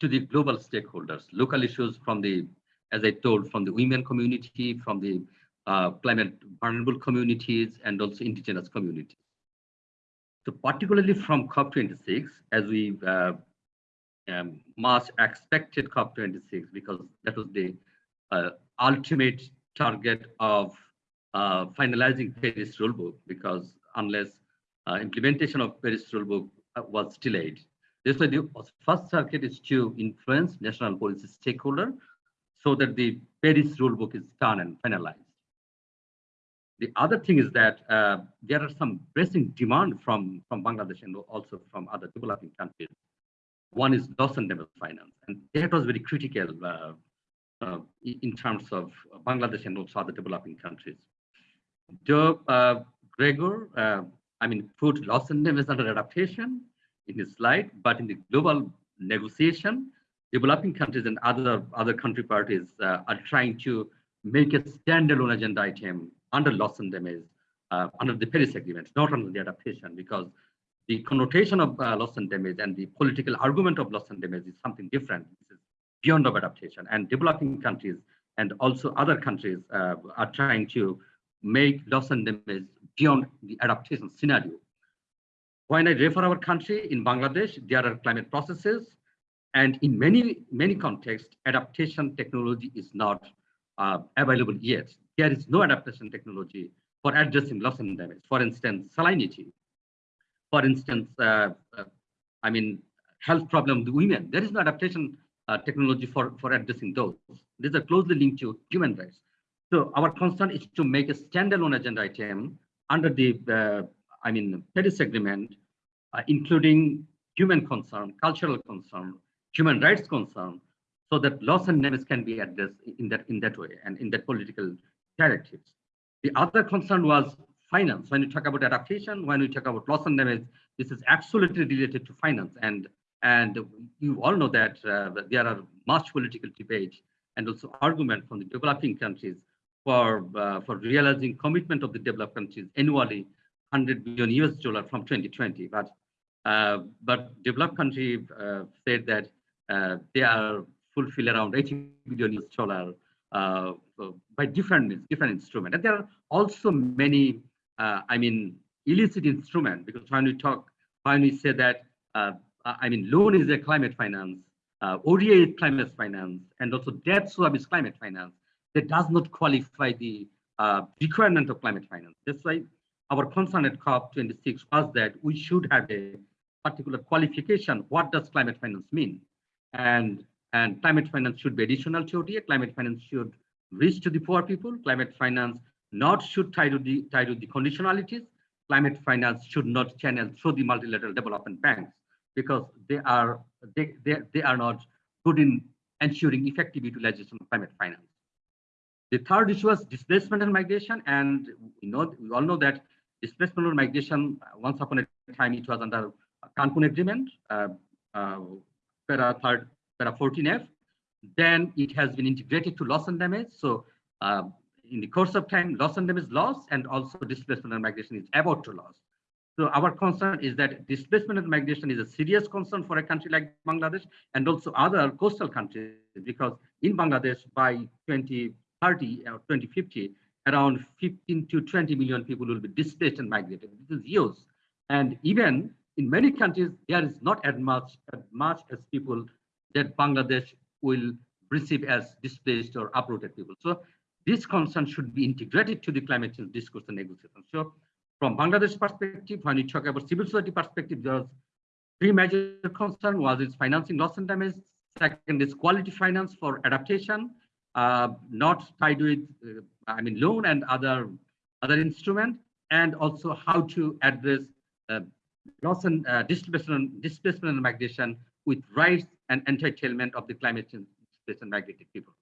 to the global stakeholders, local issues from the, as I told, from the women community, from the uh, climate vulnerable communities, and also indigenous communities. So particularly from COP26, as we uh, um, much expected COP26 because that was the uh, ultimate target of uh, finalizing Paris rulebook because unless uh, implementation of Paris rulebook uh, was delayed. This way the first target is to influence national policy stakeholder so that the Paris rulebook is done and finalized. The other thing is that uh, there are some pressing demand from, from Bangladesh and also from other developing countries one is loss and damage finance, and that was very critical uh, uh, in terms of Bangladesh and also other developing countries. Joe uh, Gregor, uh, I mean, put loss and damage under adaptation in his slide, but in the global negotiation, developing countries and other other country parties uh, are trying to make a standalone agenda item under loss and damage uh, under the Paris Agreement, not under the adaptation, because the connotation of uh, loss and damage and the political argument of loss and damage is something different. This is beyond of adaptation and developing countries and also other countries uh, are trying to make loss and damage beyond the adaptation scenario. When I refer our country in Bangladesh, there are climate processes and in many, many contexts, adaptation technology is not uh, available yet. There is no adaptation technology for addressing loss and damage. For instance, salinity for instance, uh, uh, I mean, health problem the women. There is no adaptation uh, technology for, for addressing those. These are closely linked to human rights. So our concern is to make a standalone agenda item under the, I mean, Paris Agreement, including human concern, cultural concern, human rights concern, so that loss and damage can be addressed in that in that way and in that political directives. The other concern was finance. When you talk about adaptation, when we talk about loss and damage, this is absolutely related to finance. And, and you all know that, uh, there are much political debate and also argument from the developing countries for, uh, for realizing commitment of the developed countries annually 100 billion US dollar from 2020. But, uh, but developed countries uh, said that uh, they are fulfill around 80 billion US dollar uh, by different different instruments. And there are also many uh, I mean, illicit instrument, because when we talk, when we say that, uh, I mean, loan is a climate finance, uh, ODA is climate finance, and also debt swap is climate finance, that does not qualify the uh, requirement of climate finance. That's why our concern at COP26 was that we should have a particular qualification. What does climate finance mean? And And climate finance should be additional to ODA. Climate finance should reach to the poor people. Climate finance not should tie to the tie to the conditionalities. Climate finance should not channel through the multilateral development banks because they are they, they, they are not good in ensuring effective utilization of climate finance. The third issue was displacement and migration, and we know we all know that displacement and migration uh, once upon a time it was under Cancun Agreement, uh, uh, para third para 14F. Then it has been integrated to loss and damage. So uh, in the course of time, loss and damage loss, and also displacement and migration is about to loss. So our concern is that displacement and migration is a serious concern for a country like Bangladesh and also other coastal countries because in Bangladesh by 2030 or 2050, around 15 to 20 million people will be displaced and migrated. This is huge. And even in many countries, there is not as much, as much as people that Bangladesh will receive as displaced or uprooted people. So this concern should be integrated to the climate change discourse and negotiation. So from Bangladesh perspective, when you talk about civil society perspective, there are three major concerns. One is financing loss and damage. Second is quality finance for adaptation, uh, not tied with, uh, I mean, loan and other other instrument, and also how to address uh, loss and uh, displacement, displacement and migration with rights and entitlement of the climate change and migrated people.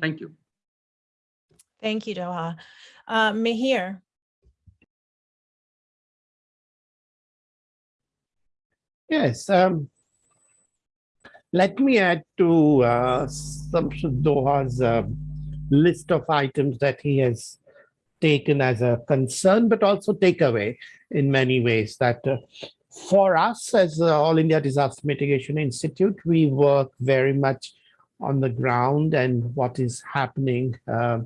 Thank you. Thank you, Doha. Uh, Mihir. Yes. Um, let me add to uh, Shamsud Doha's uh, list of items that he has taken as a concern, but also takeaway in many ways that uh, for us as the All India Disaster Mitigation Institute, we work very much on the ground and what is happening uh,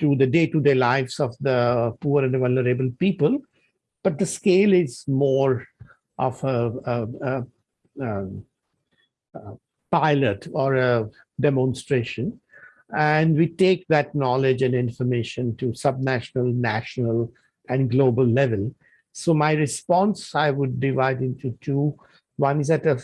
to the day-to-day -day lives of the poor and vulnerable people. But the scale is more of a, a, a, a pilot or a demonstration. And we take that knowledge and information to subnational, national, and global level. So my response, I would divide into two. One is at a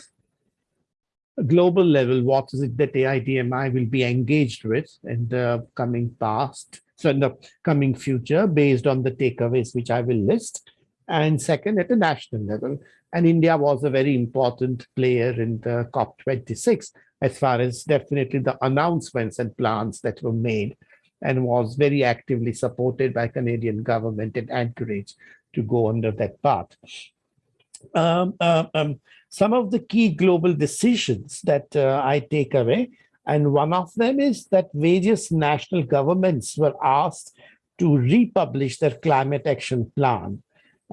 global level, what is it that AIDMI will be engaged with in the coming past, so in the coming future, based on the takeaways which I will list. And second, at a national level. And India was a very important player in the COP26 as far as definitely the announcements and plans that were made and was very actively supported by Canadian government and encouraged to go under that path. Um, uh, um, some of the key global decisions that uh, I take away, and one of them is that various national governments were asked to republish their climate action plan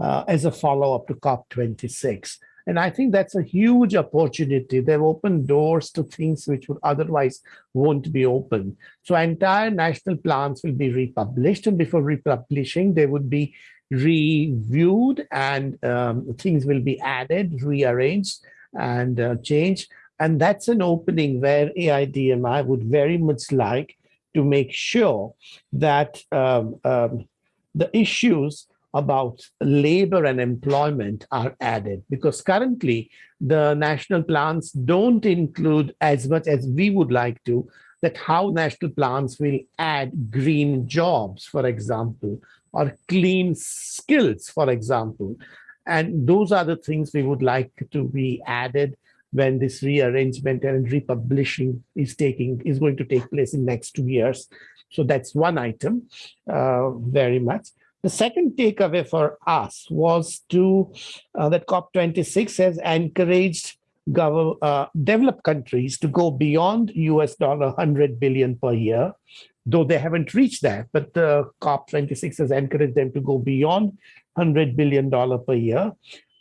uh, as a follow-up to COP26. And I think that's a huge opportunity. They've opened doors to things which would otherwise won't be open. So entire national plans will be republished and before republishing, they would be reviewed and um, things will be added, rearranged and uh, changed. And that's an opening where AIDMI would very much like to make sure that um, um, the issues about labor and employment are added because currently the national plans don't include as much as we would like to that how national plans will add green jobs, for example, or clean skills, for example. And those are the things we would like to be added when this rearrangement and republishing is taking is going to take place in next two years. So that's one item uh, very much. The second takeaway for us was to uh, that COP26 has encouraged uh, developed countries to go beyond US dollar 100 billion per year, though they haven't reached that, but the COP26 has encouraged them to go beyond 100 billion dollar per year.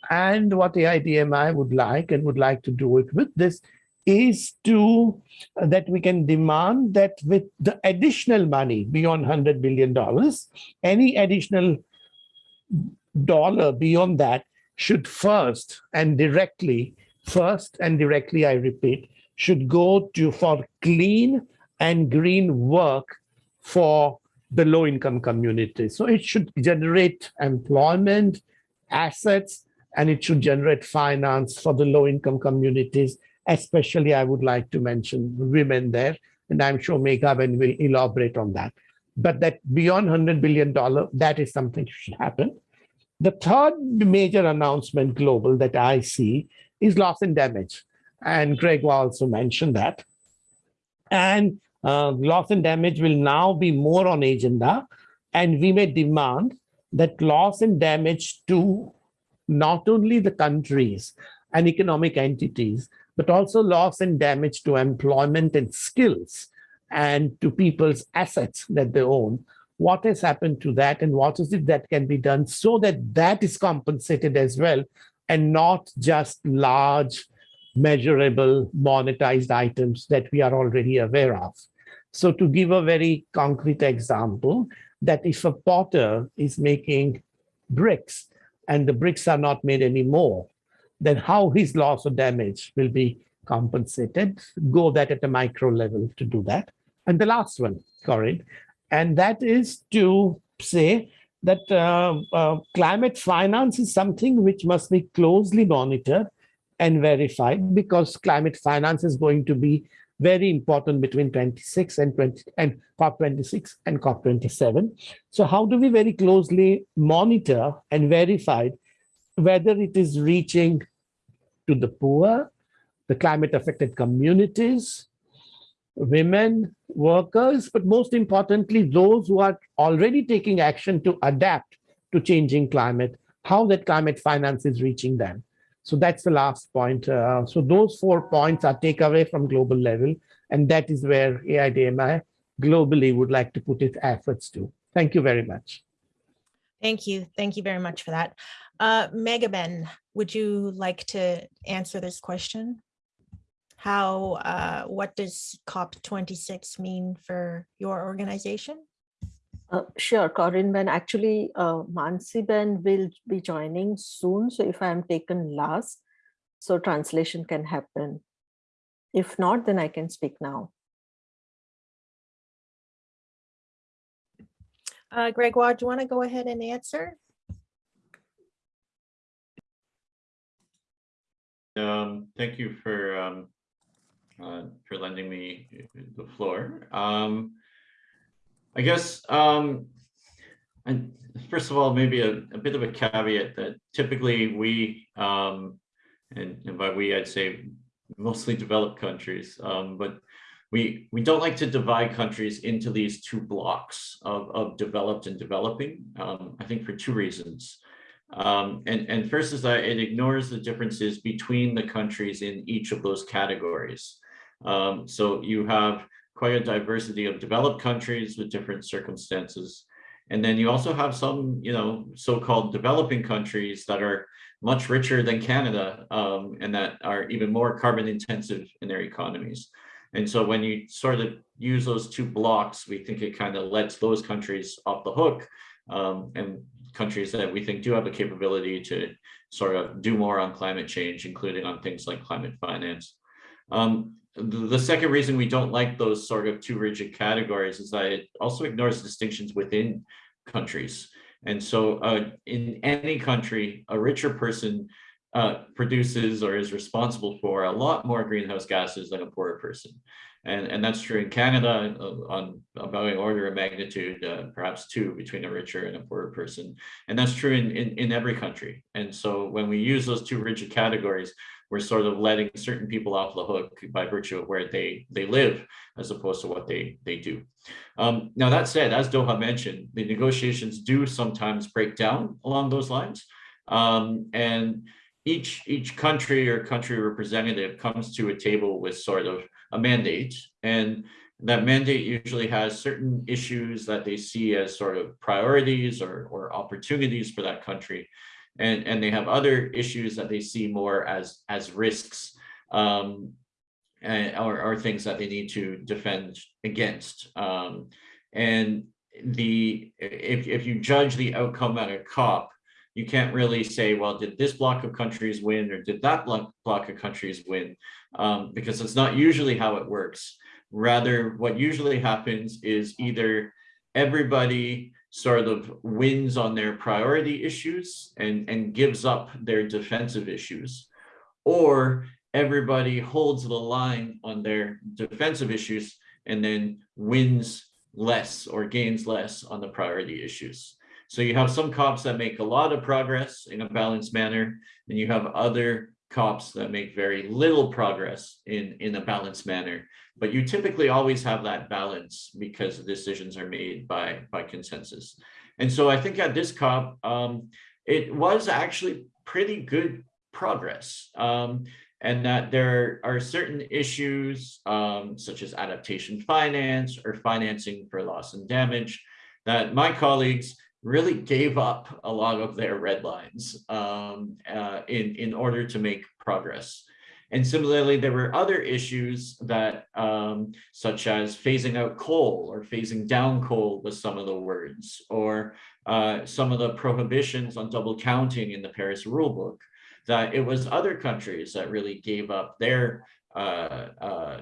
And what the AIDMI would like and would like to do it with this is to uh, that we can demand that with the additional money beyond 100 billion dollars any additional dollar beyond that should first and directly first and directly i repeat should go to for clean and green work for the low income community so it should generate employment assets and it should generate finance for the low income communities Especially, I would like to mention women there, and I'm sure Meghaben will elaborate on that. But that beyond $100 billion, that is something should happen. The third major announcement global that I see is loss and damage. And Greg also mentioned that. And uh, loss and damage will now be more on agenda. And we may demand that loss and damage to not only the countries and economic entities, but also loss and damage to employment and skills and to people's assets that they own. What has happened to that and what is it that can be done so that that is compensated as well and not just large measurable monetized items that we are already aware of. So to give a very concrete example, that if a potter is making bricks and the bricks are not made anymore, then how his loss or damage will be compensated, go that at a micro level to do that. And the last one, Corinne, and that is to say that uh, uh, climate finance is something which must be closely monitored and verified because climate finance is going to be very important between 26 and 20 and COP26 and COP27. So how do we very closely monitor and verify whether it is reaching to the poor, the climate affected communities, women, workers, but most importantly, those who are already taking action to adapt to changing climate, how that climate finance is reaching them. So that's the last point. Uh, so those four points are takeaway from global level, and that is where AIDMI globally would like to put its efforts to. Thank you very much. Thank you. Thank you very much for that. Uh, Meghaben, would you like to answer this question? How, uh, what does COP26 mean for your organization? Uh, sure, Corinne Ben. Actually, uh, Mansi Ben will be joining soon. So if I am taken last, so translation can happen. If not, then I can speak now. Uh, Gregoire, do you want to go ahead and answer? Um, thank you for um, uh, for lending me the floor. Um, I guess, um, and first of all, maybe a, a bit of a caveat that typically we, um, and, and by we, I'd say mostly developed countries, um, but we we don't like to divide countries into these two blocks of, of developed and developing, um, I think for two reasons. Um, and, and first is that it ignores the differences between the countries in each of those categories. Um, so you have quite a diversity of developed countries with different circumstances. And then you also have some, you know, so-called developing countries that are much richer than Canada um, and that are even more carbon intensive in their economies. And so when you sort of use those two blocks, we think it kind of lets those countries off the hook um, and countries that we think do have the capability to sort of do more on climate change, including on things like climate finance. Um, the second reason we don't like those sort of too rigid categories is that it also ignores distinctions within countries. And so uh, in any country, a richer person uh, produces or is responsible for a lot more greenhouse gases than a poorer person. And, and that's true in Canada uh, on about an order of magnitude, uh, perhaps two between a richer and a poorer person. And that's true in, in, in every country. And so when we use those two rigid categories, we're sort of letting certain people off the hook by virtue of where they they live as opposed to what they they do. Um, now that said, as Doha mentioned, the negotiations do sometimes break down along those lines. Um, and each each country or country representative comes to a table with sort of a mandate and that mandate usually has certain issues that they see as sort of priorities or, or opportunities for that country and and they have other issues that they see more as as risks um, and, or, or things that they need to defend against. Um, and the if if you judge the outcome at a COP, you can't really say, well, did this block of countries win or did that block, of countries win? Um, because it's not usually how it works. Rather, what usually happens is either everybody sort of wins on their priority issues and, and gives up their defensive issues. Or everybody holds the line on their defensive issues and then wins less or gains less on the priority issues. So you have some cops that make a lot of progress in a balanced manner, and you have other cops that make very little progress in, in a balanced manner. But you typically always have that balance because the decisions are made by, by consensus. And so I think at this COP, um, it was actually pretty good progress. Um, and that there are certain issues um, such as adaptation finance or financing for loss and damage that my colleagues really gave up a lot of their red lines um, uh, in, in order to make progress. And similarly, there were other issues that, um, such as phasing out coal or phasing down coal was some of the words, or uh, some of the prohibitions on double counting in the Paris rulebook, that it was other countries that really gave up their uh, uh,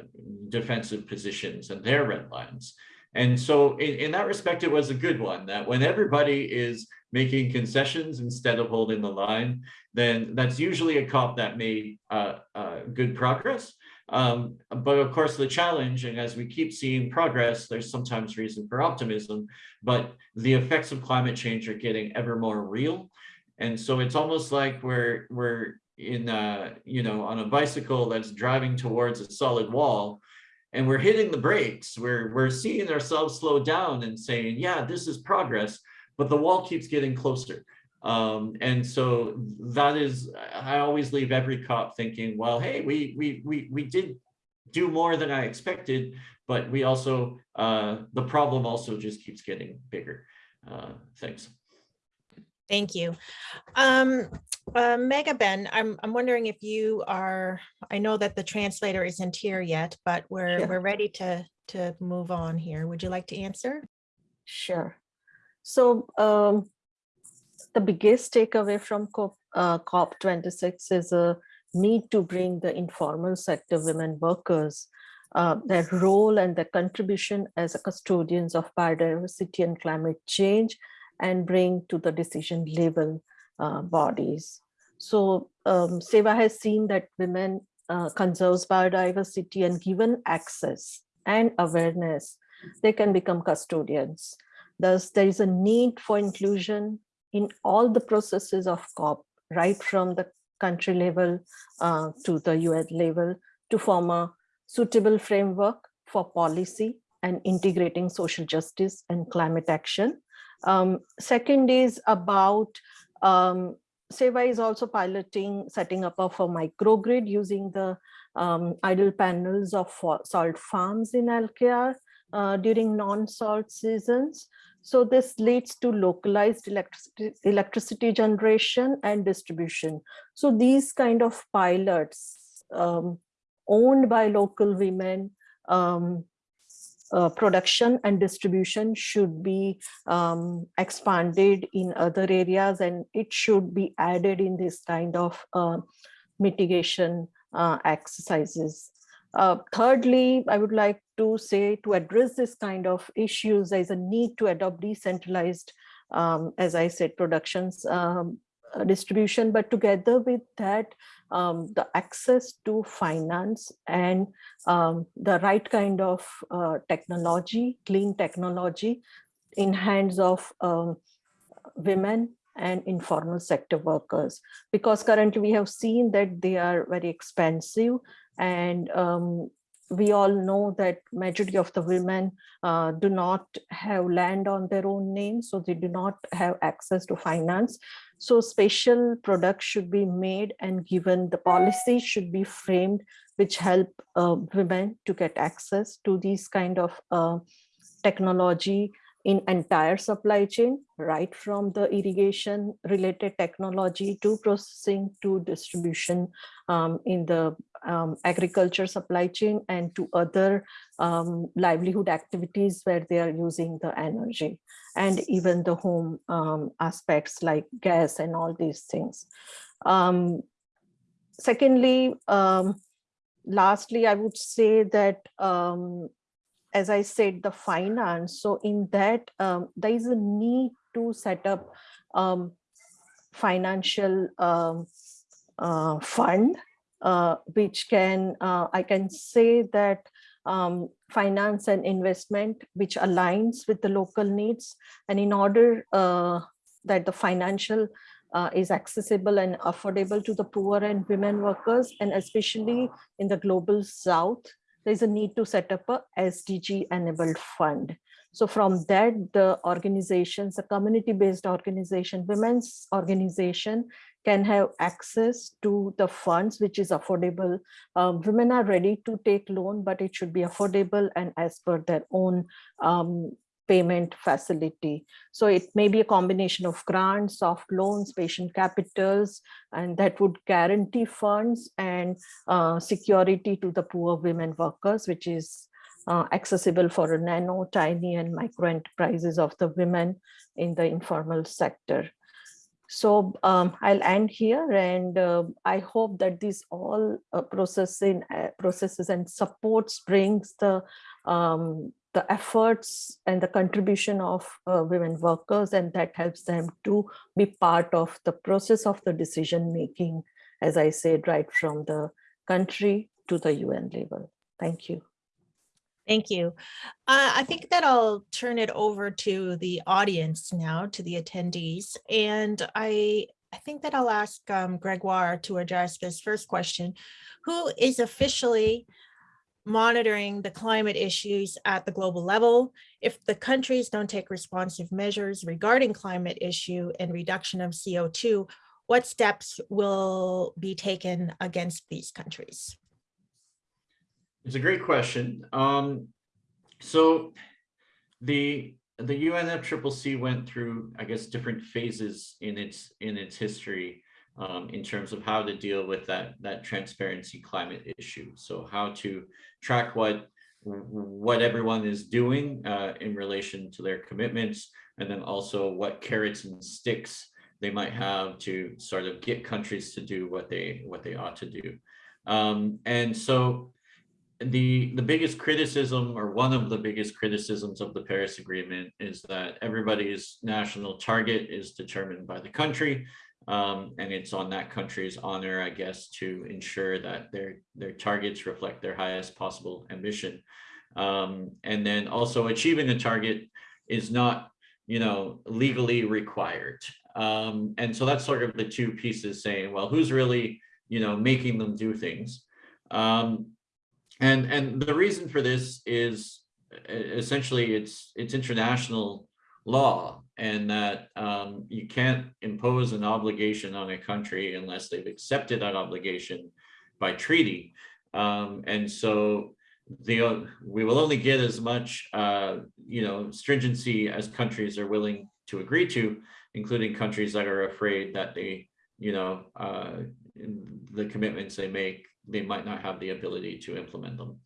defensive positions and their red lines. And so in, in that respect, it was a good one that when everybody is making concessions instead of holding the line, then that's usually a COP that made uh, uh, good progress. Um, but of course, the challenge, and as we keep seeing progress, there's sometimes reason for optimism, but the effects of climate change are getting ever more real. And so it's almost like we're, we're in, uh, you know, on a bicycle that's driving towards a solid wall, and we're hitting the brakes. We're, we're seeing ourselves slow down and saying, yeah, this is progress, but the wall keeps getting closer. Um, and so that is, I always leave every cop thinking, well, hey, we, we, we, we did do more than I expected, but we also, uh, the problem also just keeps getting bigger. Uh, thanks. Thank you. Um, uh, Megha Ben, I'm, I'm wondering if you are, I know that the translator isn't here yet, but we're, Sure. we're ready to, to move on here. Would you like to answer? Sure. So um, the biggest takeaway from COP, uh, COP26 is a need to bring the informal sector women workers, uh, their role and their contribution as a custodians of biodiversity and climate change and bring to the decision level uh, bodies. So um, SEWA has seen that women uh, conserves biodiversity and given access and awareness, they can become custodians. Thus, there is a need for inclusion in all the processes of COP, right from the country level uh, to the UN level to form a suitable framework for policy and integrating social justice and climate action. Um, second is about um, SEWA is also piloting setting up of a microgrid using the um, idle panels of salt farms in LKR uh, during non-salt seasons. So this leads to localized electricity, electricity generation and distribution. So these kind of pilots um, owned by local women, um, uh, production and distribution should be um, expanded in other areas and it should be added in this kind of uh, mitigation uh, exercises. Uh, thirdly, I would like to say to address this kind of issues, there's a need to adopt decentralized, um, as I said, productions um, distribution, but together with that, um, the access to finance and um, the right kind of uh, technology, clean technology in hands of um, women and informal sector workers. Because currently we have seen that they are very expensive and um, we all know that majority of the women uh, do not have land on their own name, so they do not have access to finance. So special products should be made and given the policy should be framed which help uh, women to get access to these kind of uh, technology in entire supply chain, right from the irrigation related technology to processing to distribution um, in the um, agriculture supply chain and to other um, livelihood activities where they are using the energy and even the home um, aspects like gas and all these things. Um, secondly, um, lastly, I would say that um, as I said, the finance. So in that, um, there is a need to set up um, financial um, uh, fund uh, which can, uh, I can say that um, finance and investment, which aligns with the local needs. And in order uh, that the financial uh, is accessible and affordable to the poor and women workers, and especially in the global south, there's a need to set up a SDG enabled fund. So from that, the organizations, the community-based organization, women's organization can have access to the funds, which is affordable. Um, women are ready to take loan, but it should be affordable and as per their own um, payment facility. So it may be a combination of grants, soft loans, patient capitals, and that would guarantee funds and uh, security to the poor women workers, which is uh, accessible for nano, tiny, and micro enterprises of the women in the informal sector. So um, I'll end here and uh, I hope that this all uh, processing uh, processes and supports brings the um, the efforts and the contribution of uh, women workers and that helps them to be part of the process of the decision making, as I said, right from the country to the UN level. Thank you. Thank you. Uh, I think that I'll turn it over to the audience now, to the attendees. And I, I think that I'll ask um, Gregoire to address this first question. Who is officially monitoring the climate issues at the global level? If the countries don't take responsive measures regarding climate issue and reduction of CO2, what steps will be taken against these countries? It's a great question. Um, so the the UNFCCC went through, I guess, different phases in its in its history um, in terms of how to deal with that that transparency climate issue. So how to track what what everyone is doing uh, in relation to their commitments, and then also what carrots and sticks they might have to sort of get countries to do what they what they ought to do. Um, and so the the biggest criticism or one of the biggest criticisms of the Paris Agreement is that everybody's national target is determined by the country um, and it's on that country's honor, I guess, to ensure that their their targets reflect their highest possible ambition. Um, and then also achieving the target is not, you know, legally required. Um, and so that's sort of the two pieces saying, well, who's really, you know, making them do things? Um, and and the reason for this is essentially it's it's international law and that um, you can't impose an obligation on a country unless they've accepted that obligation by treaty. Um, and so the we will only get as much uh, you know stringency as countries are willing to agree to, including countries that are afraid that they you know uh, the commitments they make they might not have the ability to implement them.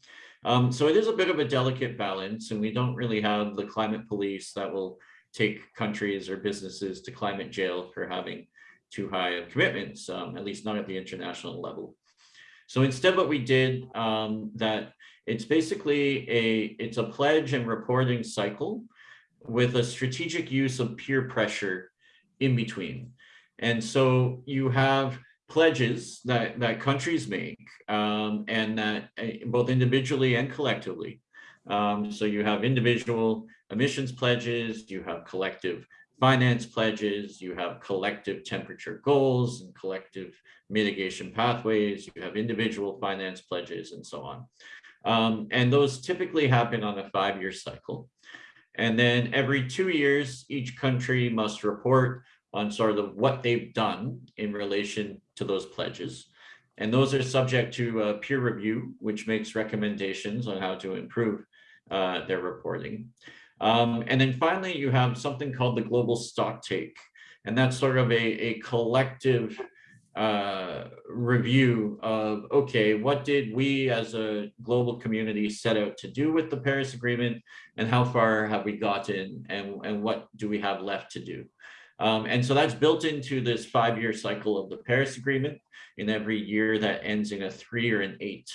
Um, so it is a bit of a delicate balance and we don't really have the climate police that will take countries or businesses to climate jail for having too high of commitments, um, at least not at the international level. So instead what we did um, that it's basically a, it's a pledge and reporting cycle with a strategic use of peer pressure in between. And so you have pledges that, that countries make um, and that uh, both individually and collectively. Um, so you have individual emissions pledges, you have collective finance pledges, you have collective temperature goals and collective mitigation pathways, you have individual finance pledges and so on. Um, and those typically happen on a five-year cycle. And then every two years, each country must report on sort of what they've done in relation to those pledges. And those are subject to uh, peer review, which makes recommendations on how to improve uh, their reporting. Um, and then finally, you have something called the global stock take. And that's sort of a, a collective uh, review of, okay, what did we as a global community set out to do with the Paris Agreement and how far have we gotten and, and what do we have left to do? Um, and so that's built into this five-year cycle of the Paris Agreement in every year that ends in a three or an eight.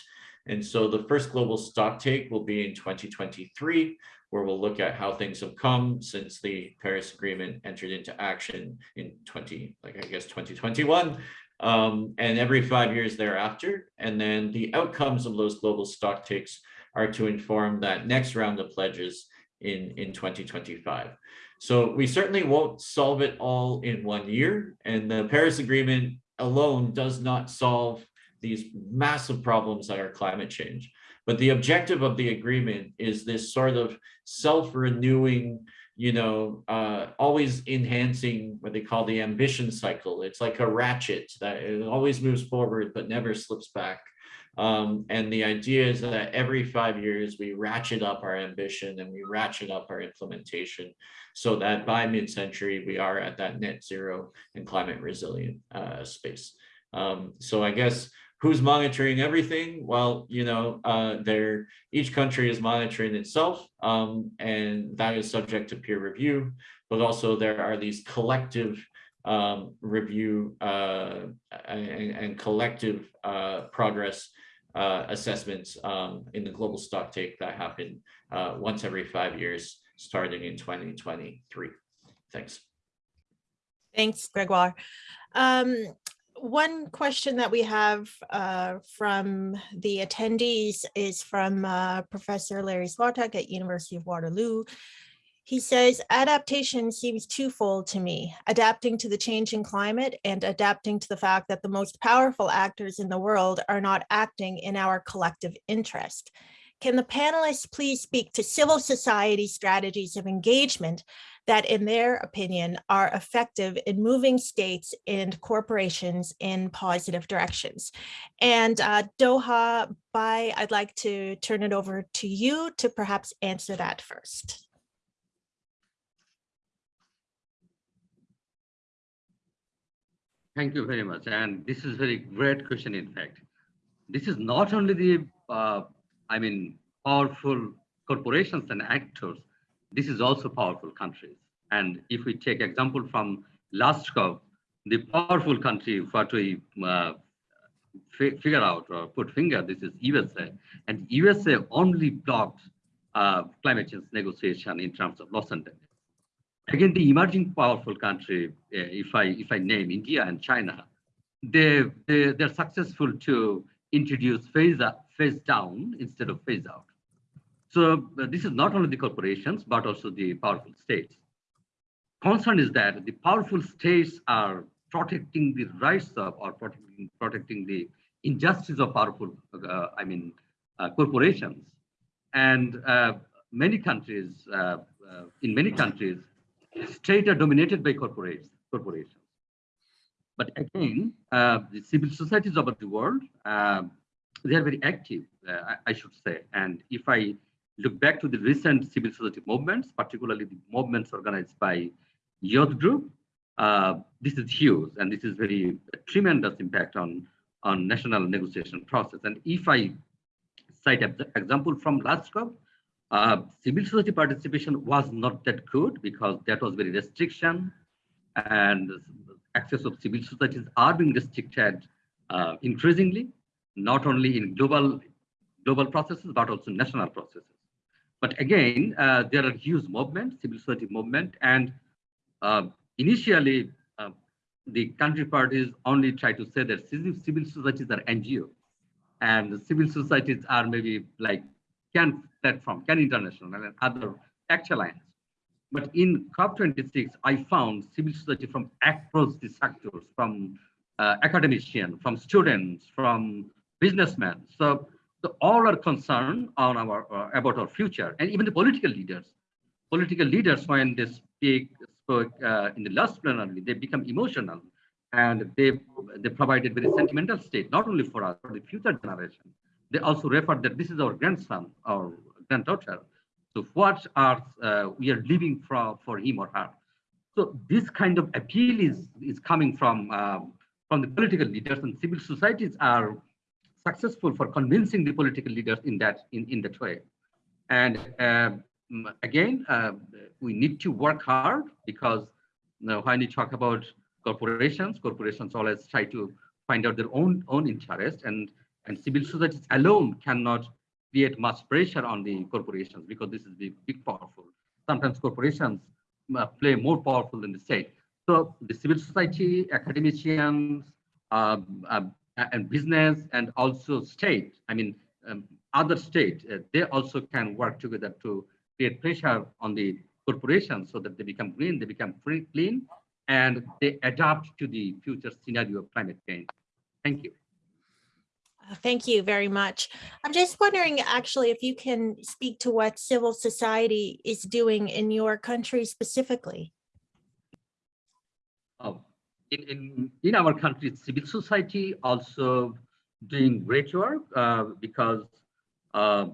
And so the first global stock take will be in 2023, where we'll look at how things have come since the Paris Agreement entered into action in 20, like I guess 2021. um, and every five years thereafter. And then the outcomes of those global stock takes are to inform that next round of pledges in, in 2025. So we certainly won't solve it all in one year. And the Paris Agreement alone does not solve these massive problems that are climate change. But the objective of the agreement is this sort of self-renewing, you know, uh, always enhancing what they call the ambition cycle. It's like a ratchet that it always moves forward but never slips back. Um, and the idea is that every five years we ratchet up our ambition and we ratchet up our implementation so that by mid-century we are at that net zero and climate resilient uh, space. Um, so I guess who's monitoring everything? Well, you know, uh, they're, each country is monitoring itself um, and that is subject to peer review, but also there are these collective um, review uh, and, and, collective uh, progress uh, assessments um, in the global stock take that happen uh, once every five years, starting in 2023. Thanks. Thanks, Gregoire. Um, one question that we have uh, from the attendees is from uh, Professor Larry Swatuk at University of Waterloo. He says, adaptation seems twofold to me, adapting to the changing climate and adapting to the fact that the most powerful actors in the world are not acting in our collective interest. Can the panelists please speak to civil society strategies of engagement that in their opinion are effective in moving states and corporations in positive directions. And uh, Doha, Bhai, I'd like to turn it over to you to perhaps answer that first. Thank you very much. And this is a very great question, in fact. This is not only the, uh, I mean, powerful corporations and actors, this is also powerful countries. And if we take example from last COP, the powerful country, what we uh, figure out or put finger, this is USA. And USA only blocked uh, climate change negotiation in terms of loss and damage. Again, the emerging powerful country, uh, if I if I name India and China, they, they they're successful to introduce phase up, phase down instead of phase out. So uh, this is not only the corporations, but also the powerful states. Concern is that the powerful states are protecting the rights of or protecting, protecting the injustice of powerful, uh, I mean, uh, corporations. And uh, many countries, uh, in many countries, states are dominated by corporates, corporations. But again, uh, the civil societies of the world, uh, they are very active, uh, I, I, should say. And if I look back to the recent civil society movements, particularly the movements organized by youth group, uh, this is huge and this is very tremendous impact on, on national negotiation process. And if I cite an example from last COP, uh, civil society participation was not that good because that was very restriction and access of civil societies are being restricted uh, increasingly, not only in global global processes, but also national processes. But again, uh, there are huge movements, civil society movement, and uh, initially uh, the country parties only try to say that civil, societies are NGO, and civil societies are maybe like CAN platform, CAN International, and other ACT Alliance. But in COP26, I found civil society from across the sectors, from uh, academicians, from students, from businessmen. So, so all are concerned on our uh, about our future, and even the political leaders. Political leaders, when they speak spoke uh, in the last plenary, they become emotional, and they they provided very sentimental state, not only for us, for the future generation they also refer that this is our grandson or granddaughter. So what are uh, we are living for for him or her? So this kind of appeal is is coming from um, from the political leaders and civil societies are successful for convincing the political leaders in that in in that way. And um, again, uh, we need to work hard because you know, when you talk about corporations, corporations always try to find out their own own interest and and civil societies alone cannot create much pressure on the corporations because this is the big powerful. Sometimes corporations uh, play more powerful than the state. So the civil society, academicians, um, um, and business and also state, I mean, um, other state, uh, they also can work together to create pressure on the corporations so that they become green, they become free, clean, and they adapt to the future scenario of climate change. Thank you. Uh, Thank you very much. I'm just wondering, actually, if you can speak to what civil society is doing in your country specifically. Oh, in, in, in our country, civil society also doing great work uh, because uh,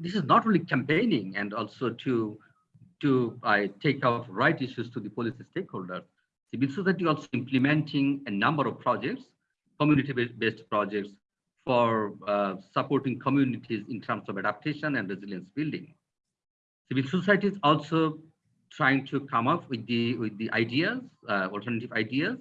this is not really campaigning and also to to uh, take out right issues to the policy stakeholders. Civil society also implementing a number of projects, community-based projects for uh, supporting communities in terms of adaptation and resilience building. Civil society is also trying to come up with the with the ideas, uh, alternative ideas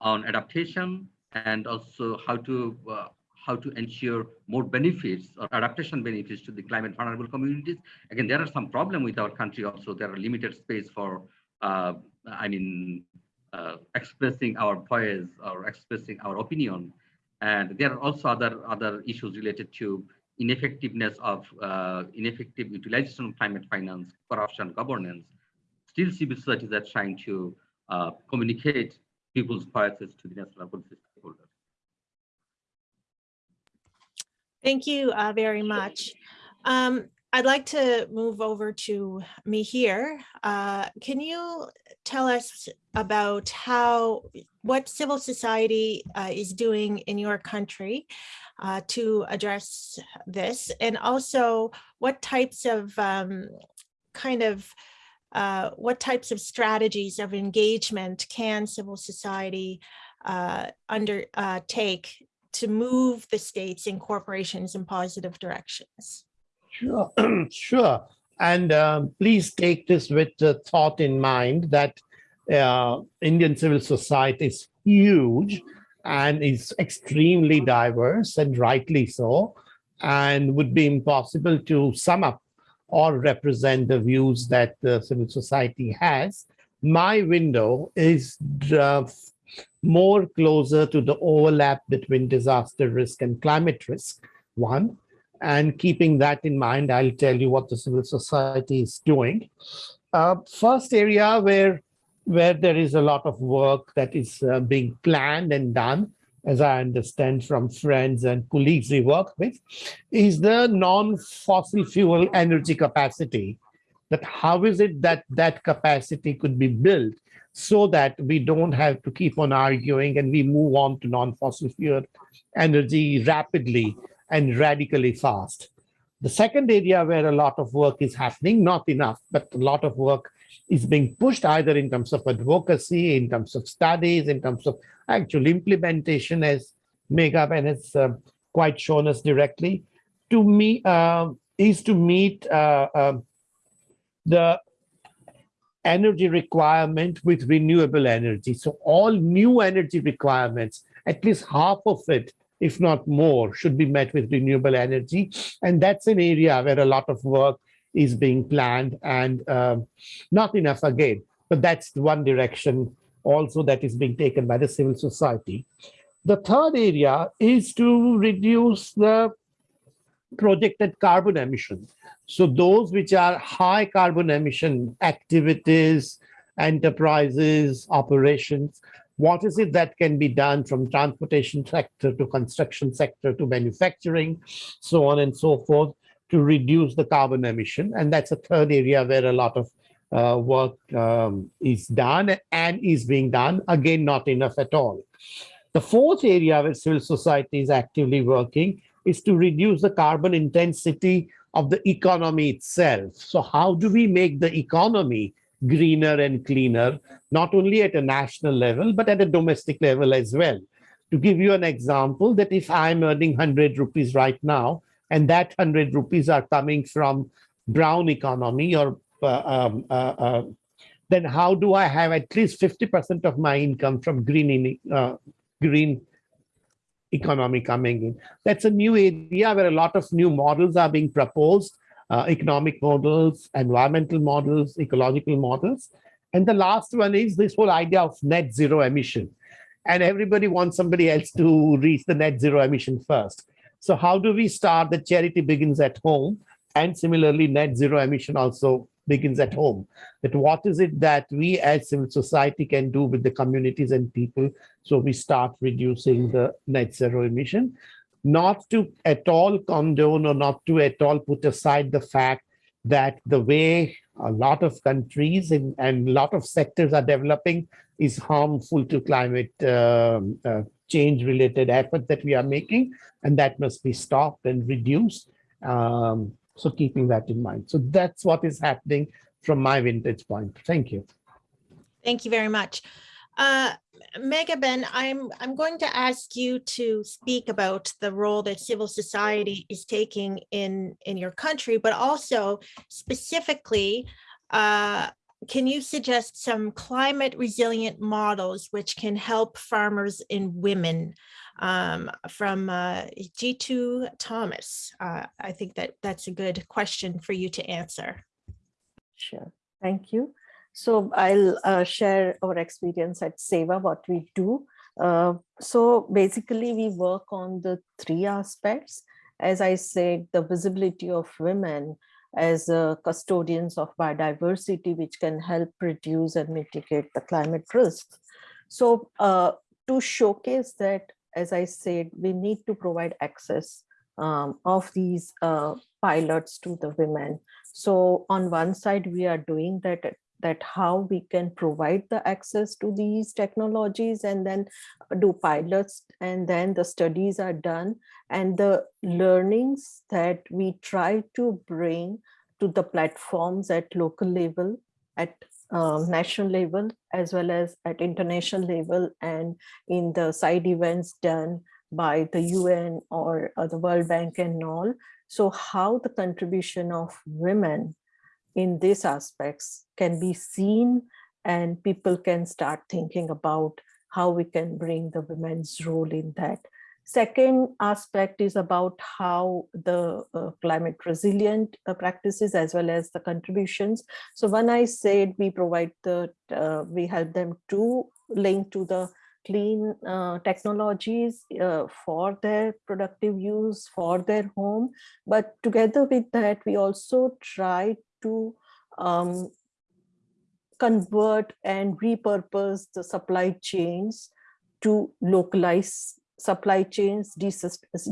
on adaptation and also how to uh, how to ensure more benefits or adaptation benefits to the climate vulnerable communities. Again, there are some problem with our country also. There are limited space for, uh, I mean, uh, expressing our voice or expressing our opinion. And there are also other other issues related to ineffectiveness of uh, ineffective utilization of climate finance, corruption, governance. Still, civil societies are trying to uh, communicate people's voices to the national policy stakeholders. Thank you uh, very much. Um, I'd like to move over to Mihir. Uh, Can you tell us about how, what civil society uh, is doing in your country uh, to address this? And also what types of um, kind of, uh, what types of strategies of engagement can civil society uh, undertake to move the states and corporations in positive directions? Sure, sure. And um, please take this with the thought in mind that uh, Indian civil society is huge and is extremely diverse and rightly so, and would be impossible to sum up or represent the views that the civil society has. My window is uh, more closer to the overlap between disaster risk and climate risk, one. And keeping that in mind, I'll tell you what the civil society is doing. Uh, first area where, where there is a lot of work that is uh, being planned and done, as I understand from friends and colleagues we work with, is the non-fossil fuel energy capacity. That how is it that that capacity could be built so that we don't have to keep on arguing and we move on to non-fossil fuel energy rapidly and radically fast. The second area where a lot of work is happening, not enough, but a lot of work is being pushed either in terms of advocacy, in terms of studies, in terms of actual implementation, as Meghaben has uh, quite shown us directly, to me uh, is to meet uh, um, the energy requirement with renewable energy. So all new energy requirements, at least half of it if not more, should be met with renewable energy. And that's an area where a lot of work is being planned and um, not enough again, but that's one direction also that is being taken by the civil society. The third area is to reduce the projected carbon emissions. So those which are high carbon emission activities, enterprises, operations, what is it that can be done from transportation sector to construction sector to manufacturing, so on and so forth, to reduce the carbon emission. And that's a third area where a lot of uh, work um, is done and is being done, again, not enough at all. The fourth area where civil society is actively working is to reduce the carbon intensity of the economy itself. So how do we make the economy greener and cleaner, not only at a national level, but at a domestic level as well. To give you an example, that if I'm earning 100 rupees right now, and that 100 rupees are coming from brown economy or uh, um, uh, uh, then how do I have at least 50% of my income from green, uh, green economy coming in? That's a new area where a lot of new models are being proposed uh, economic models, environmental models, ecological models. And the last one is this whole idea of net zero emission. and everybody wants somebody else to reach the net zero emission first. So how do we start? The charity begins at home. And similarly, net zero emission also begins at home. That what is it that we as civil society can do with the communities and people so we start reducing the net zero emission? Not to at all condone or not to at all put aside the fact that the way a lot of countries and, and a lot of sectors are developing is harmful to climate um, uh, change related effort that we are making and that must be stopped and reduced um, so keeping that in mind. So that's what is happening from my vintage point. Thank you. Thank you very much. Uh, Meghaben, I'm, I'm going to ask you to speak about the role that civil society is taking in, in your country, but also specifically, uh, can you suggest some climate resilient models which can help farmers and women? Um, from uh, G2 Thomas, uh, I think that that's a good question for you to answer. Sure, thank you. So I'll uh, share our experience at SEWA, what we do. Uh, so basically we work on the three aspects. As I said, the visibility of women as uh, custodians of biodiversity, which can help reduce and mitigate the climate risks. So uh, to showcase that, as I said, we need to provide access um, of these uh, pilots to the women. So on one side, we are doing that that how we can provide the access to these technologies and then do pilots and then the studies are done and the learnings that we try to bring to the platforms at local level at uh, national level as well as at international level and in the side events done by the UN or uh, the World Bank and all. So how the contribution of women in these aspects can be seen and people can start thinking about how we can bring the women's role in that. Second aspect is about how the uh, climate resilient uh, practices as well as the contributions. So when I said we provide the, uh, we help them to link to the clean uh, technologies uh, for their productive use for their home. But together with that, we also try to um, convert and repurpose the supply chains to localize supply chains,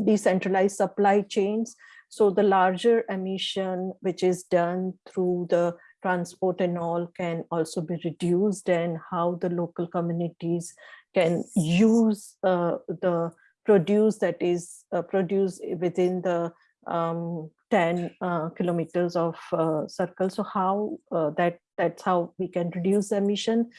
decentralized supply chains. So the larger emission, which is done through the transport and all can also be reduced and how the local communities can use uh, the produce that is uh, produced within the um, 10 uh, kilometers of uh, circle. So how uh, that that's how we can reduce emission.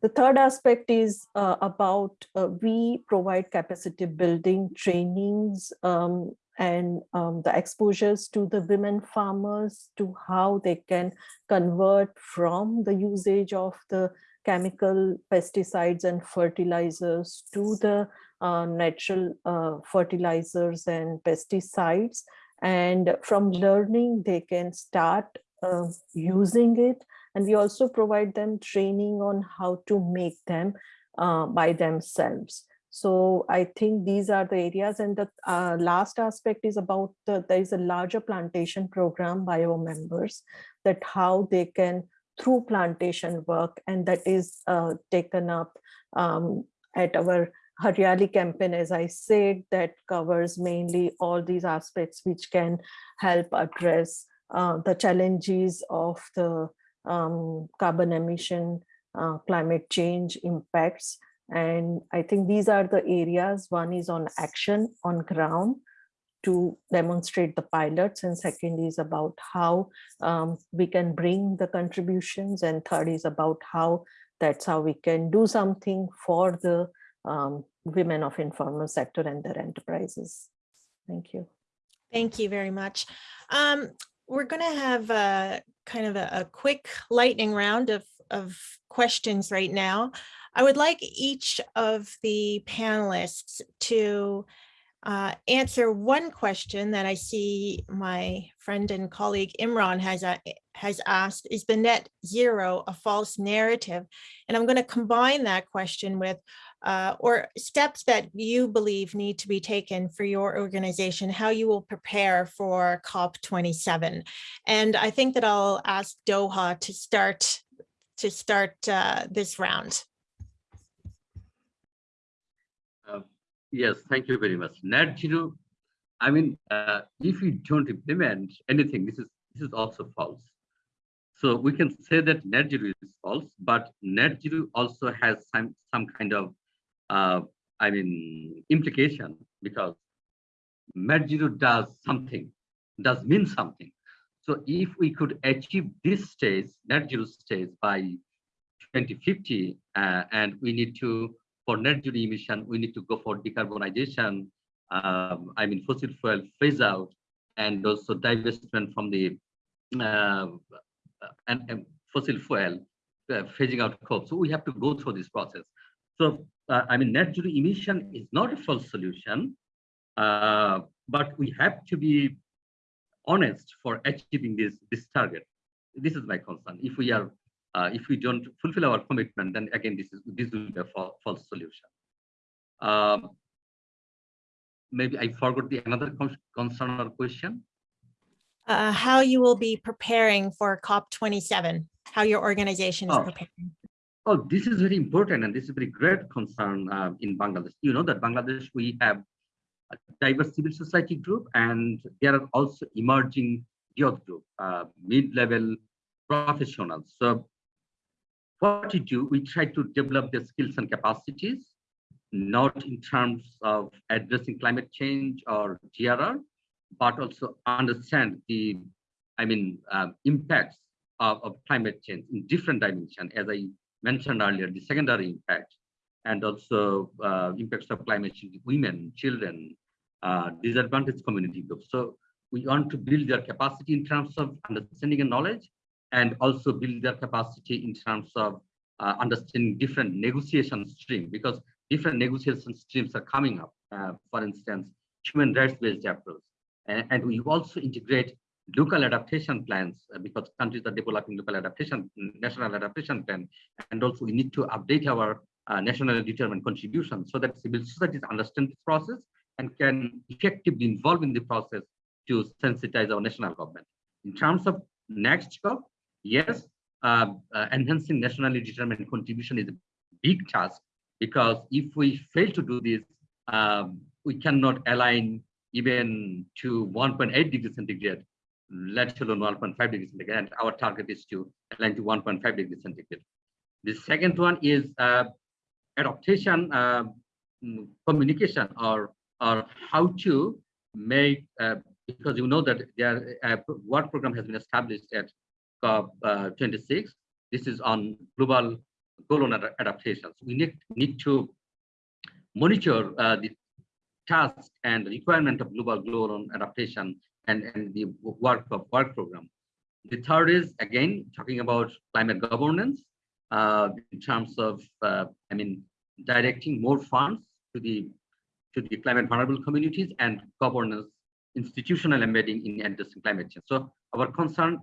The third aspect is uh, about uh, we provide capacity building trainings um, and um, the exposures to the women farmers to how they can convert from the usage of the chemical pesticides and fertilizers to the uh, natural fertilizers and pesticides. And from learning, they can start uh, using it. And we also provide them training on how to make them uh, by themselves. So I think these are the areas. And the uh, last aspect is about the, there is a larger plantation program by our members that how they can through plantation work and that is uh, taken up um, at our Hariyali campaign, as I said, that covers mainly all these aspects which can help address uh, the challenges of the um, carbon emission, uh, climate change impacts. And I think these are the areas. One is on action on ground to demonstrate the pilots and second is about how um, we can bring the contributions and third is about how that's how we can do something for the um, women of informal sector and their enterprises. Thank you. Thank you very much. Um, we're going to have a kind of a, a, quick lightning round of, of questions right now. I would like each of the panelists to uh, answer one question that I see my friend and colleague Imran has uh, has asked, is the net zero a false narrative? And I'm going to combine that question with uh, or steps that you believe need to be taken for your organization, how you will prepare for COP27. And I think that I'll ask Doha to start to start uh, this round. Uh, Yes, thank you very much. Net zero, I mean, uh, if we don't implement anything, this is this is also false. So we can say that net zero is false, but net zero also has some some kind of, uh, I mean, implication because net zero does something, does mean something. So if we could achieve this stage, net zero stage by 2050, uh, and we need to for net zero emission, we need to go for decarbonization. Um, I mean, fossil fuel phase out, and also divestment from the uh, and, and fossil fuel uh, phasing out coal. So we have to go through this process. So uh, I mean, net zero emission is not a false solution, uh, but we have to be honest for achieving this this target. This is my concern. If we are uh, if we don't fulfill our commitment, then again, this is this will be a fa false solution. Um, maybe I forgot the another con concern or question. Uh, how you will be preparing for COP27, how your organization is Oh. preparing. Oh, this is very important, and this is a very great concern uh, in Bangladesh. You know that Bangladesh we have a diverse civil society group, and there are also emerging youth group, uh, mid-level professionals. So what we do, we try to develop their skills and capacities, not in terms of addressing climate change or GRR, but also understand the, I mean, uh, impacts of, of climate change in different dimensions, as I mentioned earlier, the secondary impact, and also uh, impacts of climate change, women, children, uh, disadvantaged community groups. So we want to build their capacity in terms of understanding and knowledge, and also build their capacity in terms of uh, understanding different negotiation stream, because different negotiation streams are coming up. Uh, for instance, human rights-based approach. And, and we also integrate local adaptation plans uh, because countries are developing local adaptation, national adaptation plan. And also we need to update our uh, nationally determined contribution so that civil societies understand this process and can effectively involve in the process to sensitize our national government. In terms of next COP, yes, uh, uh, enhancing nationally determined contribution is a big task because if we fail to do this, um, we cannot align even to 1.8 degrees centigrade, let alone 1.5 degrees centigrade. And our target is to align to 1.5 degrees centigrade. The second one is uh, adaptation, uh, mm, communication, or or how to make uh, because you know that there a work program has been established at COP26. This is on global goal on ad- adaptations. We need need to monitor uh, the task and requirement of global on adaptation and, and the work of work program. The third is again talking about climate governance uh, in terms of uh, I mean directing more funds to the to the climate vulnerable communities and governance institutional embedding in addressing climate change. So our concern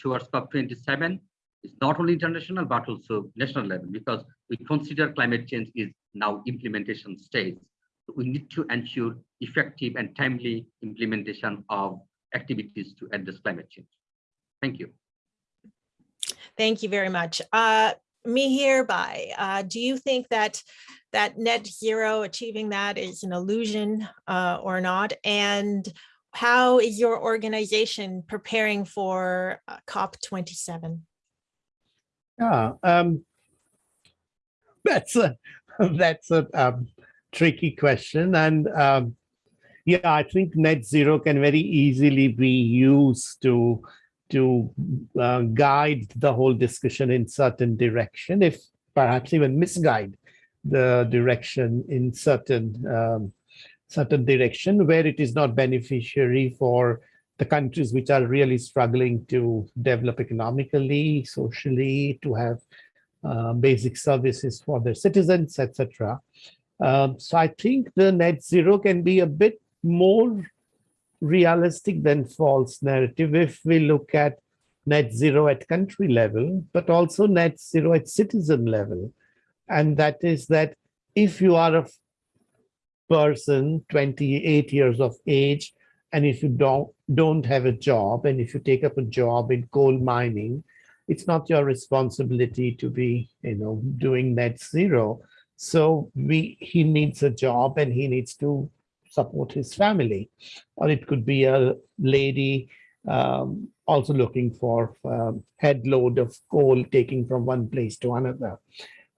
towards COP27 is not only international but also national level because we consider climate change is now implementation stage. So we need to ensure effective and timely implementation of activities to address climate change. Thank you. Thank you very much. Uh, Mihirbhai, uh, do you think that that net zero, achieving that is an illusion uh, or not? And how is your organization preparing for uh, COP27? Yeah, um, that's a that's a um, tricky question, and um, yeah, I think net zero can very easily be used to to uh, guide the whole discussion in certain direction, if perhaps even misguide the direction in certain um, certain direction where it is not beneficiary for the countries which are really struggling to develop economically, socially, to have uh, basic services for their citizens, etc. Um, so I think the net zero can be a bit more realistic than false narrative if we look at net zero at country level, but also net zero at citizen level. And that is that if you are a person 28 years of age, and if you don't don't have a job, and if you take up a job in coal mining, it's not your responsibility to be, you know, doing net zero. So we he needs a job and he needs to support his family. Or it could be a lady um, also looking for um, head load of coal taking from one place to another.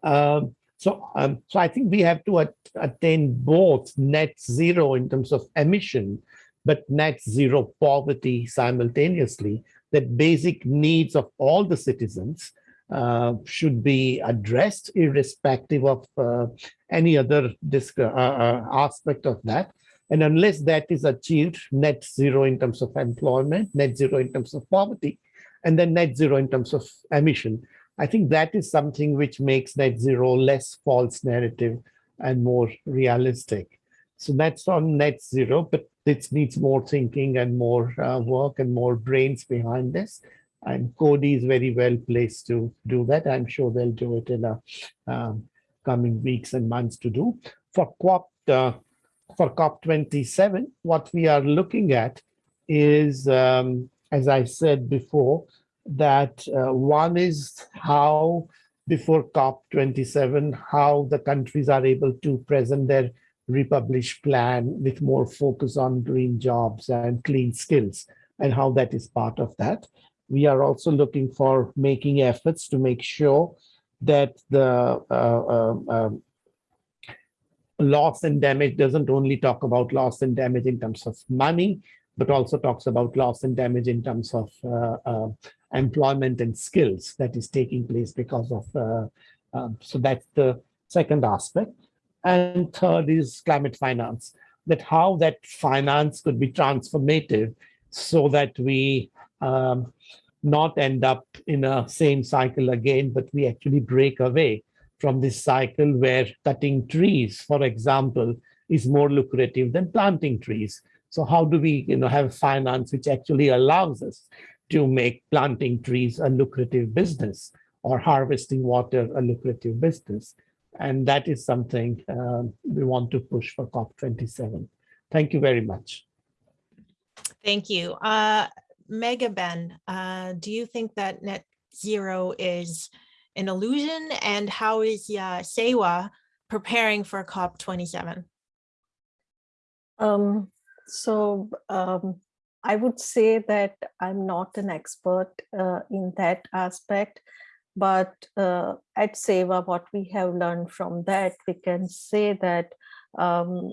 Um, so, um, so I think we have to at, attain both net zero in terms of emission, but net zero poverty simultaneously. That basic needs of all the citizens uh, should be addressed irrespective of uh, any other uh, uh, aspect of that. And unless that is achieved, net zero in terms of employment, net zero in terms of poverty, and then net zero in terms of emission, I think that is something which makes net zero less false narrative and more realistic. So that's on net zero, but this needs more thinking and more uh, work and more brains behind this. And Coady is very well placed to do that. I'm sure they'll do it in the um, coming weeks and months to do. For COP, uh, for COP27, what we are looking at is, um, as I said before, that uh, one is how before COP27, how the countries are able to present their republished plan with more focus on green jobs and clean skills and how that is part of that. We are also looking for making efforts to make sure that the uh, uh, um, loss and damage doesn't only talk about loss and damage in terms of money, but also talks about loss and damage in terms of uh, uh, employment and skills that is taking place because of, uh, um, so that's the second aspect. And third is climate finance, that how that finance could be transformative so that we um, not end up in a same cycle again, but we actually break away from this cycle where cutting trees, for example, is more lucrative than planting trees. So how do we you know, have finance which actually allows us to make planting trees a lucrative business or harvesting water a lucrative business? And that is something uh, we want to push for COP27. Thank you very much. Thank you. Uh, Meghaben, uh, do you think that net zero is an illusion and how is uh, SEWA preparing for COP27? Um, so um, I would say that I'm not an expert uh, in that aspect, but uh, at SEWA, what we have learned from that, we can say that um,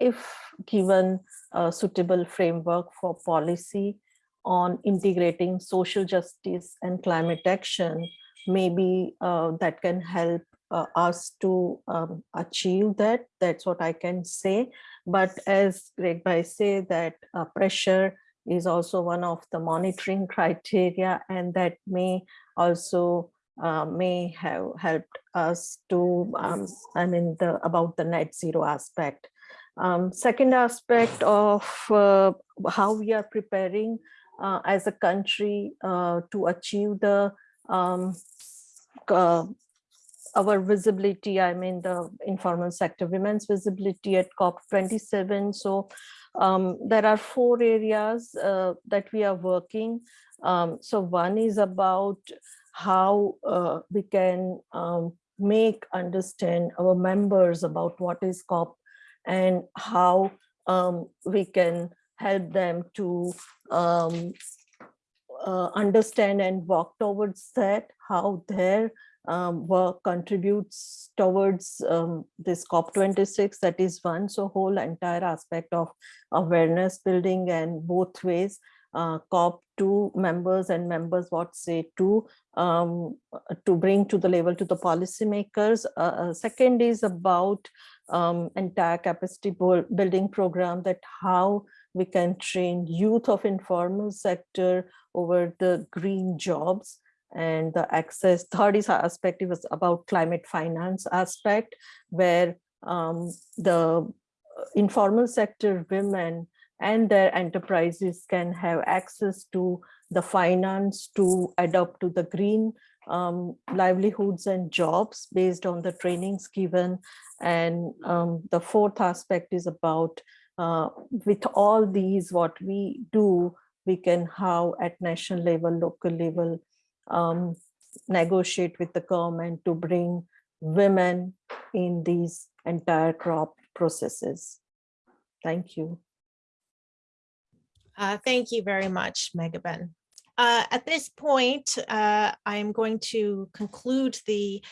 if given a suitable framework for policy on integrating social justice and climate action, maybe uh, that can help uh, us to um, achieve that. That's what I can say. But as Greg Bhai say that uh, pressure is also one of the monitoring criteria and that may also uh, may have helped us to, um, I mean, the about the net zero aspect. Um, second aspect of uh, how we are preparing uh, as a country uh, to achieve the um, uh, our visibility, I mean the informal sector, women's visibility at COP27. So um, there are four areas uh, that we are working. Um, so one is about how uh, we can um, make understand our members about what is COP and how um, we can help them to um, uh, understand and work towards that, how their um, work contributes towards um, this COP26, that is one. So whole entire aspect of awareness building and both ways, uh, COP2 members and members what say to um, to bring to the level to the policymakers. Uh, uh second is about um, entire capacity building program that how we can train youth of informal sector over the green jobs and the access third is aspect was about climate finance aspect where um, the informal sector women and their enterprises can have access to the finance to adapt to the green um, livelihoods and jobs based on the trainings given. And um, the fourth aspect is about uh, with all these, what we do, we can how at national level, local level, um, negotiate with the government to bring women in these entire crop processes. Thank you. Uh, Thank you very much, Meghaben. Uh, At this point, uh, I am going to conclude the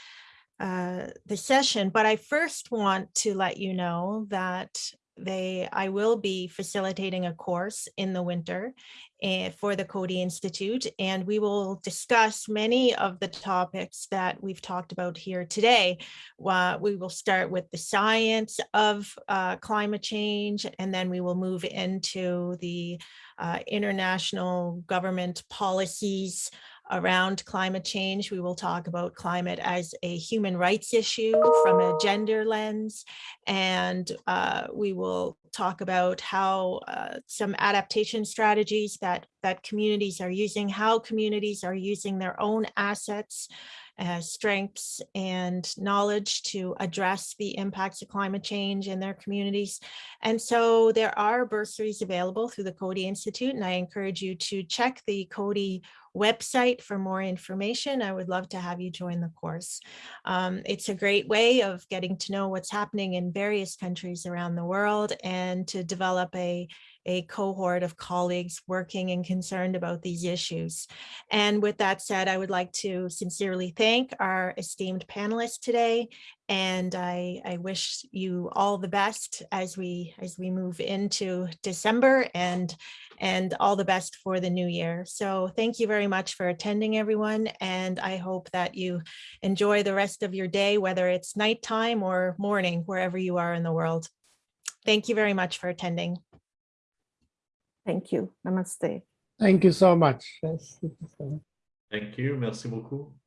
uh, the session, but I first want to let you know that they, I will be facilitating a course in the winter eh, for the Coady Institute, and we will discuss many of the topics that we've talked about here today. Uh, We will start with the science of uh, climate change, and then we will move into the uh, international government policies around climate change. We will talk about climate as a human rights issue from a gender lens. And uh, we will talk about how uh, some adaptation strategies that, that communities are using, how communities are using their own assets uh, strengths and knowledge to address the impacts of climate change in their communities. And so there are bursaries available through the Coady Institute, and I encourage you to check the Coady website for more information. I would love to have you join the course. Um, it's a great way of getting to know what's happening in various countries around the world and to develop a, a cohort of colleagues working and concerned about these issues. And with that said, I would like to sincerely thank our esteemed panelists today. And I, I wish you all the best as we as we move into December and and all the best for the new year. So thank you very much for attending everyone. And I hope that you enjoy the rest of your day, whether it's nighttime or morning, wherever you are in the world. Thank you very much for attending. Thank you. Namaste. Thank you so much. Thank you. Merci beaucoup.